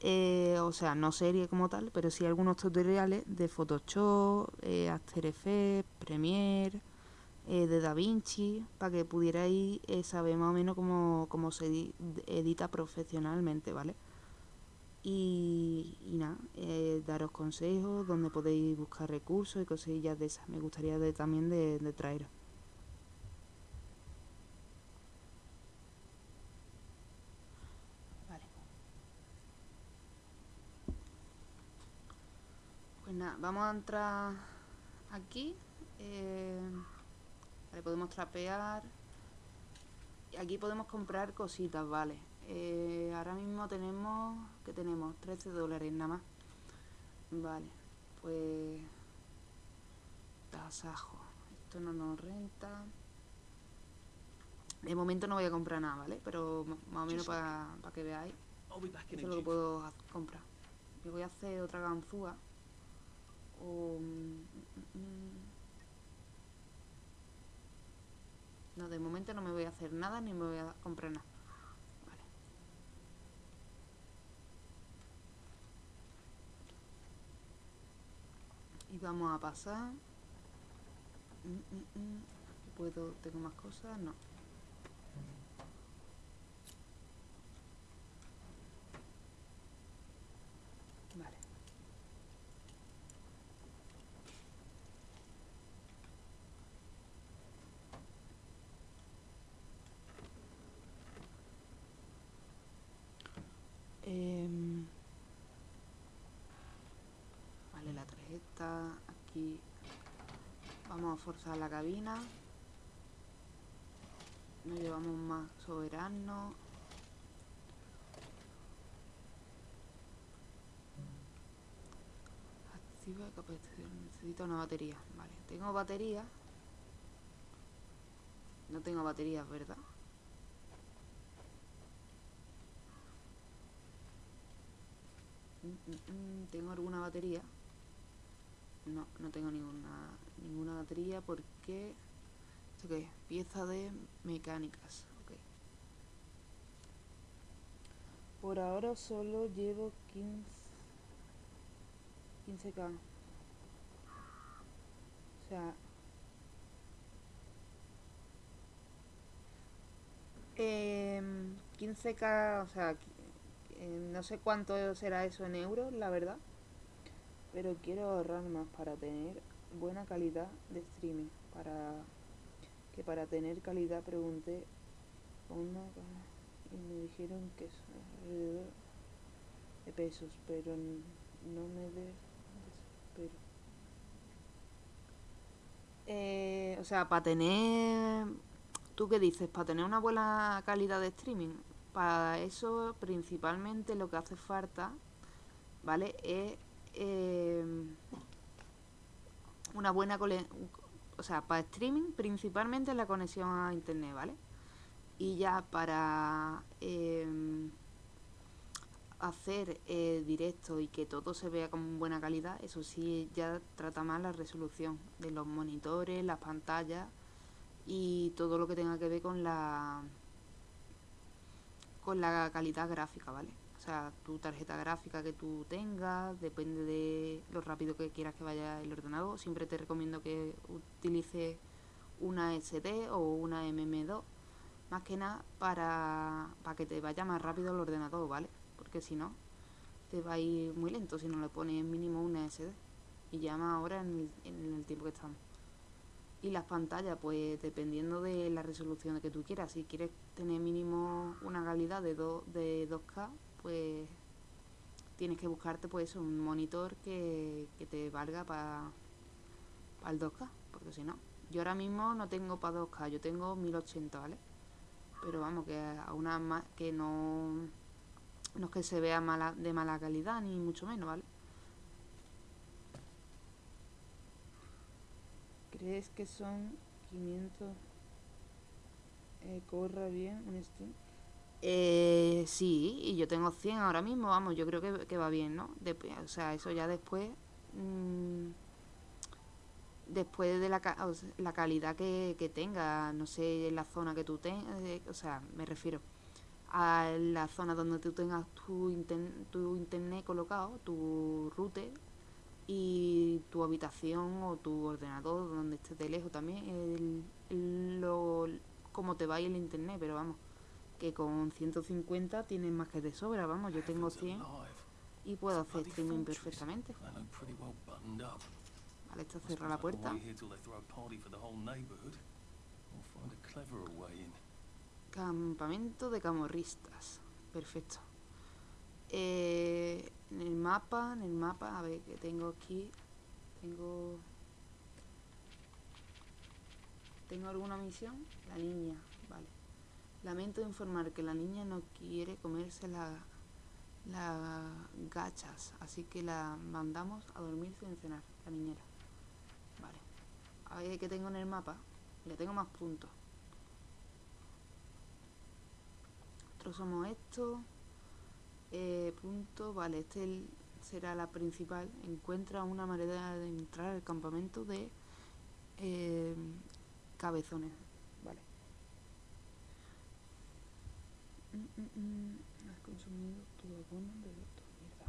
eh, o sea, no serie como tal, pero sí algunos tutoriales de Photoshop, eh, After Effects, Premiere, eh, de DaVinci, para que pudierais eh, saber más o menos cómo, cómo se edi- edita profesionalmente, ¿vale? Y, y nada, eh, daros consejos, donde podéis buscar recursos y cosillas de esas. Me gustaría de, también de, de traeros. Vale. Pues nada, vamos a entrar aquí. eh, vale, podemos trapear. Y aquí podemos comprar cositas, vale. Eh, ahora mismo tenemos, ¿qué tenemos? 13 dólares nada más. Vale, pues... Tasajo. Esto no nos renta. De momento no voy a comprar nada, ¿vale? Pero más o menos para que veáis. Eso es lo que puedo comprar. Me voy a hacer otra ganzúa. Mm, mm. No, de momento no me voy a hacer nada ni me voy a comprar nada. Vale. Y vamos a pasar. Mm. ¿Puedo? ¿Tengo más cosas? No. Vale. Em, vale, la tarjeta. Aquí vamos a forzar la cabina. No llevamos más soberano. Activa capacidad. Necesito una batería. Vale, tengo batería. No tengo baterías, ¿verdad? Mm, mm, mm, ¿Tengo alguna batería? No, no tengo ninguna ninguna batería porque... ¿Esto qué? Pieza de mecánicas. ok. Por ahora solo llevo 15... 15k. O sea... em, 15k, o sea, eh, no sé cuánto será eso en euros, la verdad. Pero quiero ahorrar más para tener buena calidad de streaming. Para que para tener calidad pregunté una y me dijeron que es alrededor de pesos, pero no me desespero. Eh, o sea, para tener, ¿tú qué dices? Para tener una buena calidad de streaming, para eso principalmente lo que hace falta, ¿vale? Es eh, una buena cole- o sea, para streaming principalmente la conexión a internet, ¿vale? Y ya para em, hacer eh, directo y que todo se vea con buena calidad, eso sí ya trata más la resolución de los monitores, las pantallas y todo lo que tenga que ver con la con la calidad gráfica, ¿vale? O sea, tu tarjeta gráfica que tú tengas, depende de lo rápido que quieras que vaya el ordenador. Siempre te recomiendo que utilices una SD o una MM2, más que nada para, para que te vaya más rápido el ordenador, ¿vale? Porque si no, te va a ir muy lento si no le pones mínimo una SD. Y más ahora en el, tiempo que estamos. Y las pantallas, pues dependiendo de la resolución que tú quieras. Si quieres tener mínimo una calidad de, de 2K, pues tienes que buscarte pues un monitor que, que te valga para el 2K, porque si no. Yo ahora mismo no tengo para 2K, yo tengo 1080, ¿vale? Pero vamos, que a una ma- que no, no es que se vea mala, de mala calidad, ni mucho menos, ¿vale? ¿Crees que son 500? Eh, corra bien un Steam. Eh, sí, y yo tengo 100 ahora mismo, vamos, yo creo que, que va bien, ¿no? Dep- o sea, eso ya después... mm, después de la, o la calidad que, que tenga, no sé, la zona que tú tengas, o sea, me refiero a la zona donde tú tengas tu, inten- tu internet colocado, tu router y tu habitación o tu ordenador donde estés de lejos también, el- lo, cómo te va el internet, pero vamos, que con 150 tienes más que de sobra, vamos, yo tengo Heavens 100 alive. y puedo hacer streaming perfectamente. Vale, cerra suppose la puerta. Campamento de camorristas. Perfecto. Eh, en el mapa, en el mapa, a ver que tengo aquí. Tengo. ¿Tengo alguna misión? La niña. Lamento informar que la niña no quiere comerse la, las gachas, así que la mandamos a dormir sin cenar, la niñera. Vale. A ver qué tengo en el mapa. Ya tengo más puntos. Nosotros somos esto. Eh, punto, vale, este será la principal. Encuentra una manera de entrar al campamento de eh, cabezones. Mm, mm, mm, Has consumido tu abono de voto. Mierda.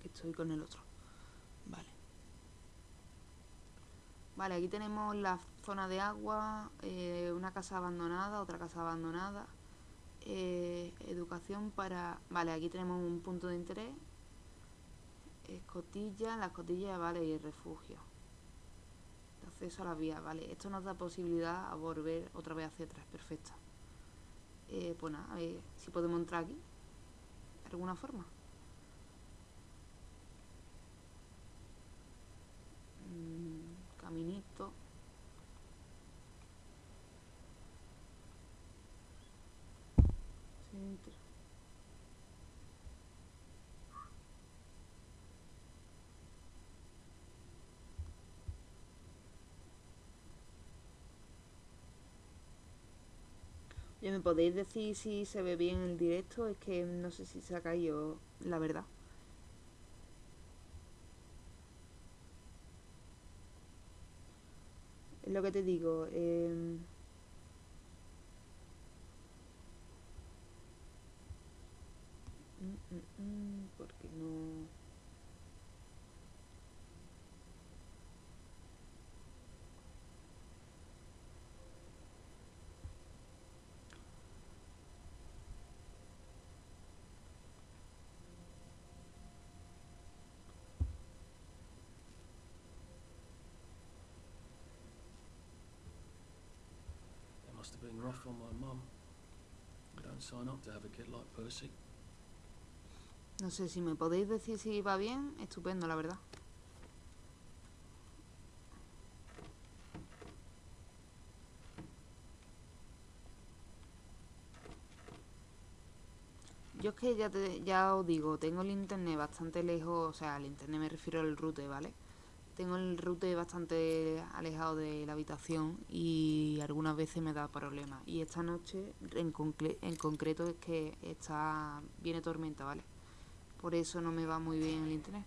Que estoy con el otro. Vale. Vale, aquí tenemos la zona de agua, eh, una casa abandonada, otra casa abandonada. eh, educación para... Vale, aquí tenemos un punto de interés. Escotilla, la escotilla, vale, y refugio. Acceso a las vías, vale. Esto nos da posibilidad a volver otra vez hacia atrás, perfecto. Eh, pues nada, a ver si podemos entrar aquí. De alguna forma. Mm, caminito. ¿Me podéis decir si se ve bien el directo? Es que no sé si se ha caído, la verdad. Es lo que te digo. em, mm, mm, mm, porque no. It must have been rough on my mum. We don't sign up to have a kid like Percy. No sé si me podéis decir si va bien. Estupendo, la verdad. Yo es que ya, te, ya os digo, tengo el internet bastante lejos, o sea, el internet me refiero al router, ¿vale? Tengo el router bastante alejado de la habitación y algunas veces me da problemas. Y esta noche en, concreto es que está viene tormenta, ¿vale? Por eso no me va muy bien el internet.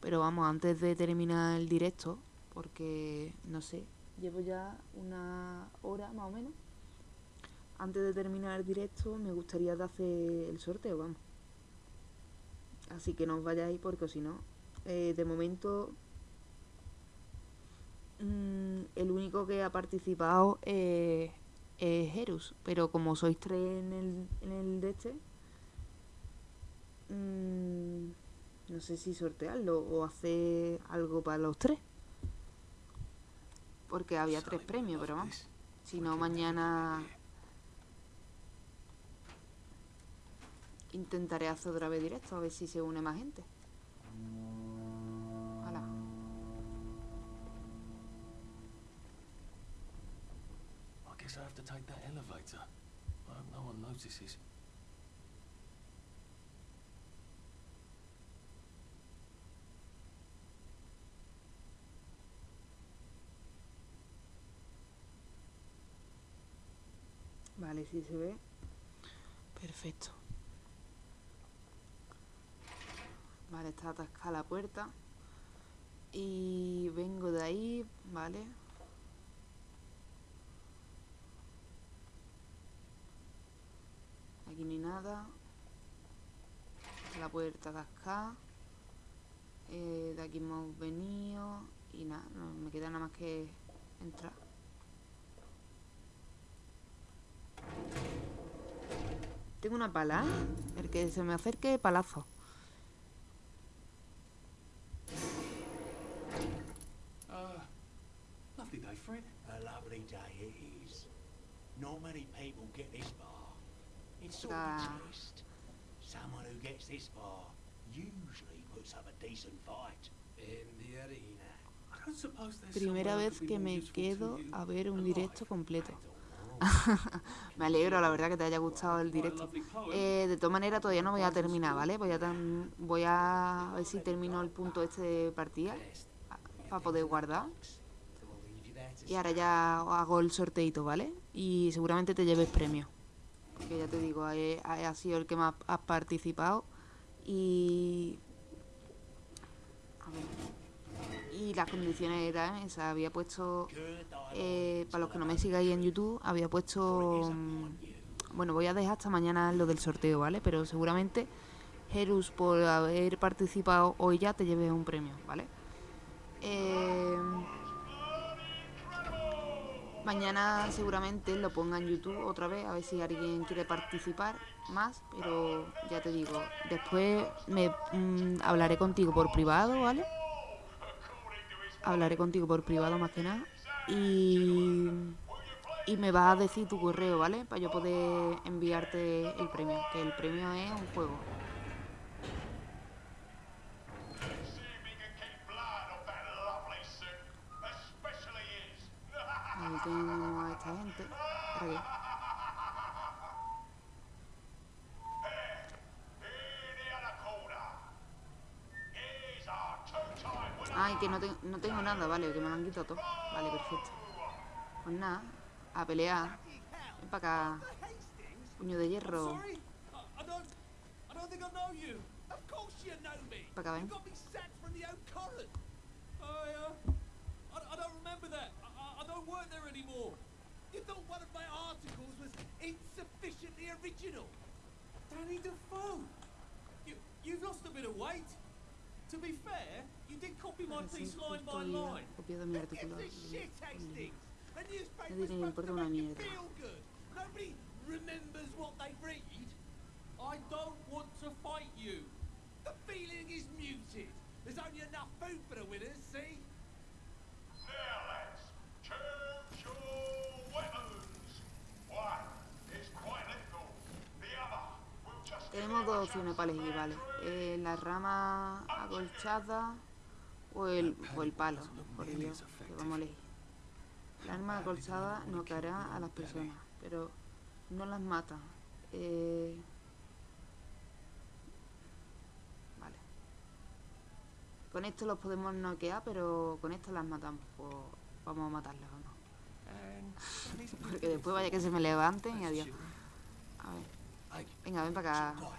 Pero vamos, antes de terminar el directo, porque no sé, llevo ya una hora más o menos. Antes de terminar el directo, me gustaría hacer el sorteo, vamos. Así que no os vayáis porque si no, eh, de momento mm, el único que ha participado es es Herus. Pero como sois tres en el, en el de este, mm, no sé si sortearlo o hacer algo para los tres. Porque había tres premios, pero vamos. Si no, mañana intentaré hacer otra vez directo, a ver si se une más gente. Guess I have to take that elevator. I hope no one notices. Vale, sí se ve. Perfecto. Vale, está atascada la puerta. Y vengo de ahí, vale. Aquí ni nada. La puerta atascada. Eh, de aquí hemos venido. Y nada, no me queda nada más que entrar. Tengo una pala. El que se me acerque, palazo. Uh, lovely day, Fred. A lovely day it is. Not many people get this far. It's sort of a test. Someone who gets this far usually puts up a decent fight. In the arena. I don't suppose there's Primera vez que me quedo a ver un directo completo. Me alegro, la verdad, que te haya gustado el directo. Eh, de todas maneras, todavía no voy a terminar, ¿vale? Voy a, voy a ver si termino el punto este de partida para poder guardar. Y ahora ya hago el sorteito, ¿vale? Y seguramente te lleves premio. Porque ya te digo, he- ha sido el que más has participado. Y. A ver. Y las condiciones eran esas. Había puesto. Eh, para los que no me sigáis en YouTube, había puesto. mm, Bueno, voy a dejar hasta mañana lo del sorteo, ¿vale? Pero seguramente, Herus, por haber participado hoy ya, te lleves un premio, ¿vale? Eh, mañana seguramente lo ponga en YouTube otra vez, a ver si alguien quiere participar más, pero ya te digo, después me mm, hablaré contigo por privado, ¿vale? Hablaré contigo por privado más que nada. Y, y me vas a decir tu correo, ¿vale? Para yo poder enviarte el premio, que el premio es un juego. Tenemos a esta gente. ¿Para qué? Ay, que no, te- no tengo nada, vale, que me lo han quitado todo. Vale, perfecto. Pues nada, a pelear. Ven para acá, puño de hierro. Sorry? I, I don't. I don't think I know you. Of course you know me. Pa' acá, ven. Don't. Work there anymore. You thought one of my articles was insufficiently original. Danny Defoe. You, you've lost a bit of weight. To be fair, you did copy my piece line by line. ha copiado mi Who gives a shit, Hastings? A newspaper's supposed to make you feel good. Nobody remembers what they read. I don't want to fight you. The feeling is muted. There's only enough food for the winners, see? A dos opciones para elegir, vale. Eh, la rama acolchada o el, o el palo. Por Dios, que vamos a elegir. La arma acolchada noqueará a las personas, pero no las mata. Eh, vale. Con esto los podemos noquear, pero con esto las matamos. Pues vamos a matarlas, vamos. Sally's Porque después vaya que se me levanten y adiós. A ver. Venga, ven para acá.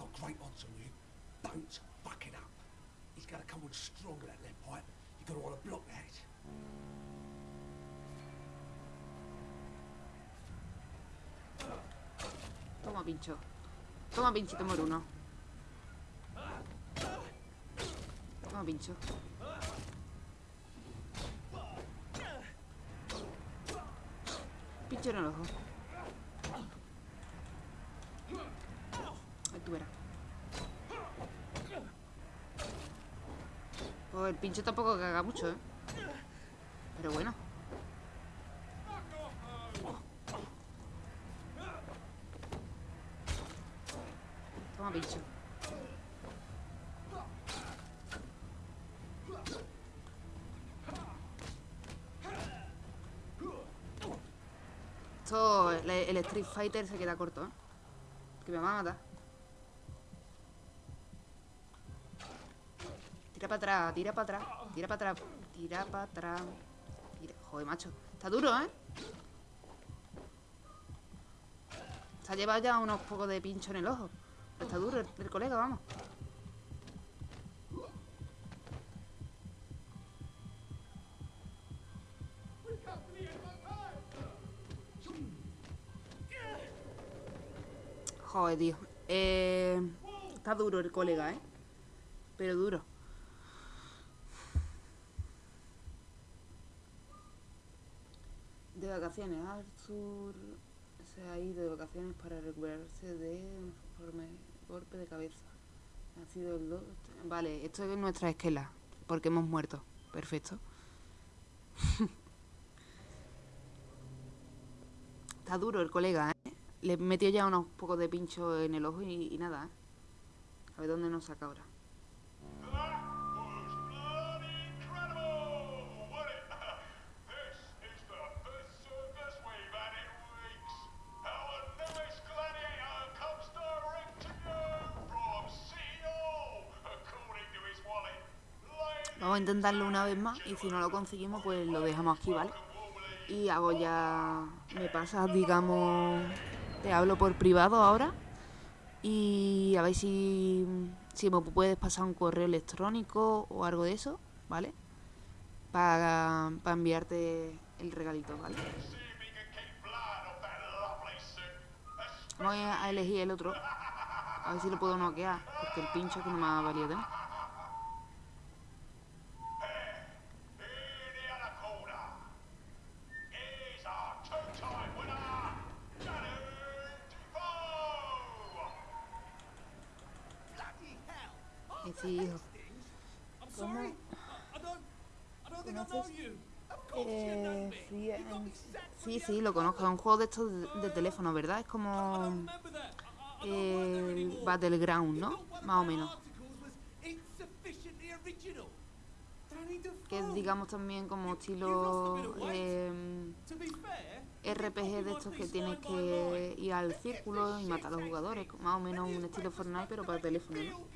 Got great odds on you. Don't fuck it up. He's gonna come on strong with that lead pipe. You're gonna want to block that. Toma, pincho. Toma, pinchito moruno. Toma, pincho. pincho en el ojo. Pues el pincho tampoco caga mucho, ¿eh? Pero bueno. Toma pincho. Esto, el, el Street Fighter se queda corto, ¿eh? Que me va a matar. Para atrás, tira para atrás, tira para atrás, tira para atrás. Tira- Joder, macho. Está duro, ¿eh? Se ha llevado ya unos pocos de pincho en el ojo. Está duro el, el colega, vamos. Joder, tío. Eh, está duro el colega, ¿eh? Pero duro. De vacaciones, Arthur se ha ido de vacaciones para recuperarse de un golpe de cabeza. Ha sido el do- Vale, esto es nuestra esquela, porque hemos muerto. Perfecto. Está duro el colega, ¿eh? Le metió ya unos pocos de pincho en el ojo y, y nada, ¿eh? A ver dónde nos saca ahora. Intentarlo una vez más y si no lo conseguimos, pues lo dejamos aquí, ¿vale? Y hago ya... Me pasas, digamos... Te hablo por privado ahora. Y a ver si... Si me puedes pasar un correo electrónico o algo de eso, ¿vale? Para, para enviarte el regalito, ¿vale? Voy a a elegir el otro. A ver si lo puedo noquear. Porque el pincho que no me ha valido Eh, sí, sí, lo conozco. Es un juego de estos de, de teléfono, ¿verdad? Es como anymore. Battleground, ¿no? Más o menos. Que es, digamos, también como estilo fair, RPG de estos que tienes que ir al círculo y matar a los jugadores. Más o menos un estilo Fortnite, pero para teléfono, ¿no?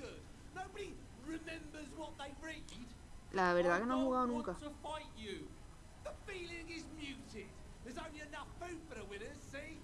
La verdad que no he jugado nunca. want to fight you. The feeling is muted. There's only enough food for the winners, see?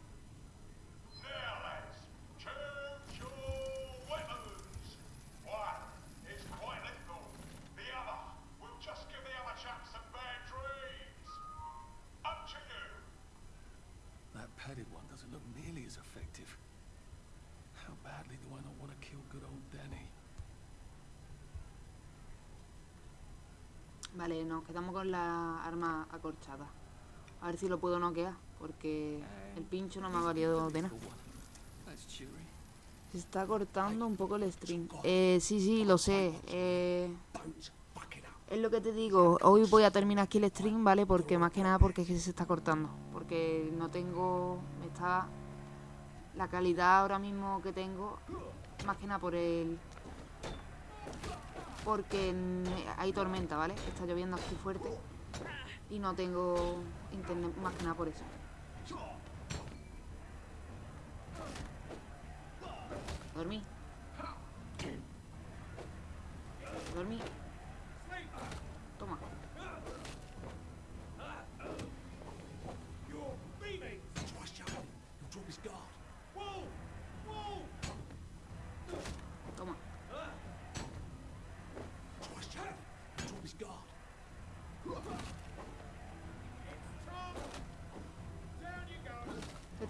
Vale, nos quedamos con la arma acorchada. A ver si lo puedo noquear, porque el pincho no me ha valido de nada. Se está cortando un poco el stream. Eh, sí, sí, lo sé. Eh, es lo que te digo. Hoy voy a terminar aquí el stream, ¿vale? Porque más que nada porque es que se está cortando. Porque no tengo... Me está... La calidad ahora mismo que tengo, más que nada por el... Porque hay tormenta, ¿vale? Está lloviendo aquí fuerte. Y no tengo internet, más que nada por eso. Dormí. Dormí.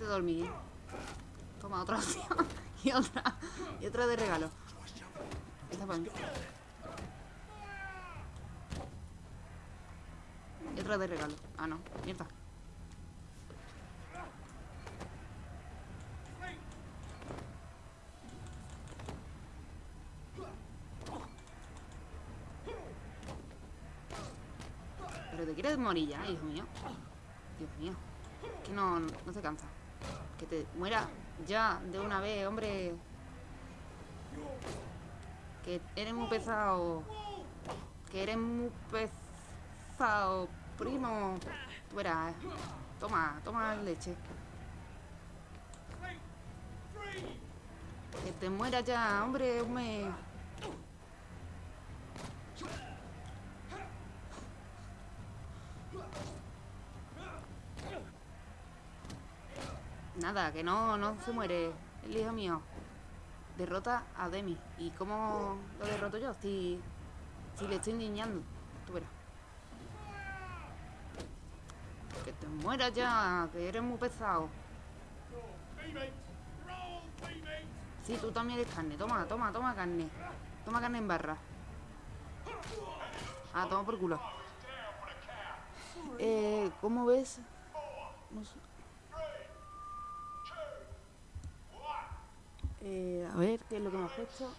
te dormí. Toma, otra opción. y otra. Y otra de regalo. Esta para mí. Y otra de regalo. Ah, no. Mierda. Pero te quieres morir ya, hijo mío. Dios mío. Que no, no se cansa. Que te muera ya de una vez, hombre. Que eres muy pesado. Que eres muy pesado, primo. Tú verás. Toma, toma leche. Que te muera ya, hombre, hombre. Nada, que no, no se muere el hijo mío. Derrota a Demi. ¿Y cómo lo derroto yo? Si, si le estoy niñando. Tú verás. Que te mueras ya, que eres muy pesado. Sí, tú también eres carne. Toma, toma, toma carne. Toma carne en barra. Ah, toma por culo. Eh, ¿cómo ves? Eh, a ver, ¿qué es lo que me has puesto?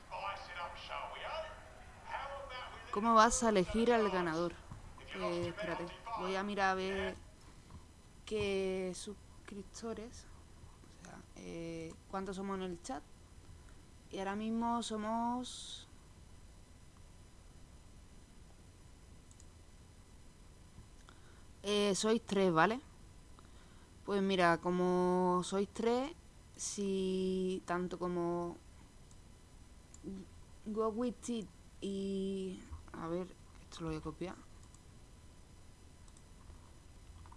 ¿Cómo vas a elegir al ganador? Eh, espérate, voy a mirar a ver qué suscriptores, o sea, eh, cuántos somos en el chat. Y ahora mismo somos... Eh, sois tres, ¿vale? Pues mira, como sois tres, si tanto como Go With It y... A ver, esto lo voy a copiar.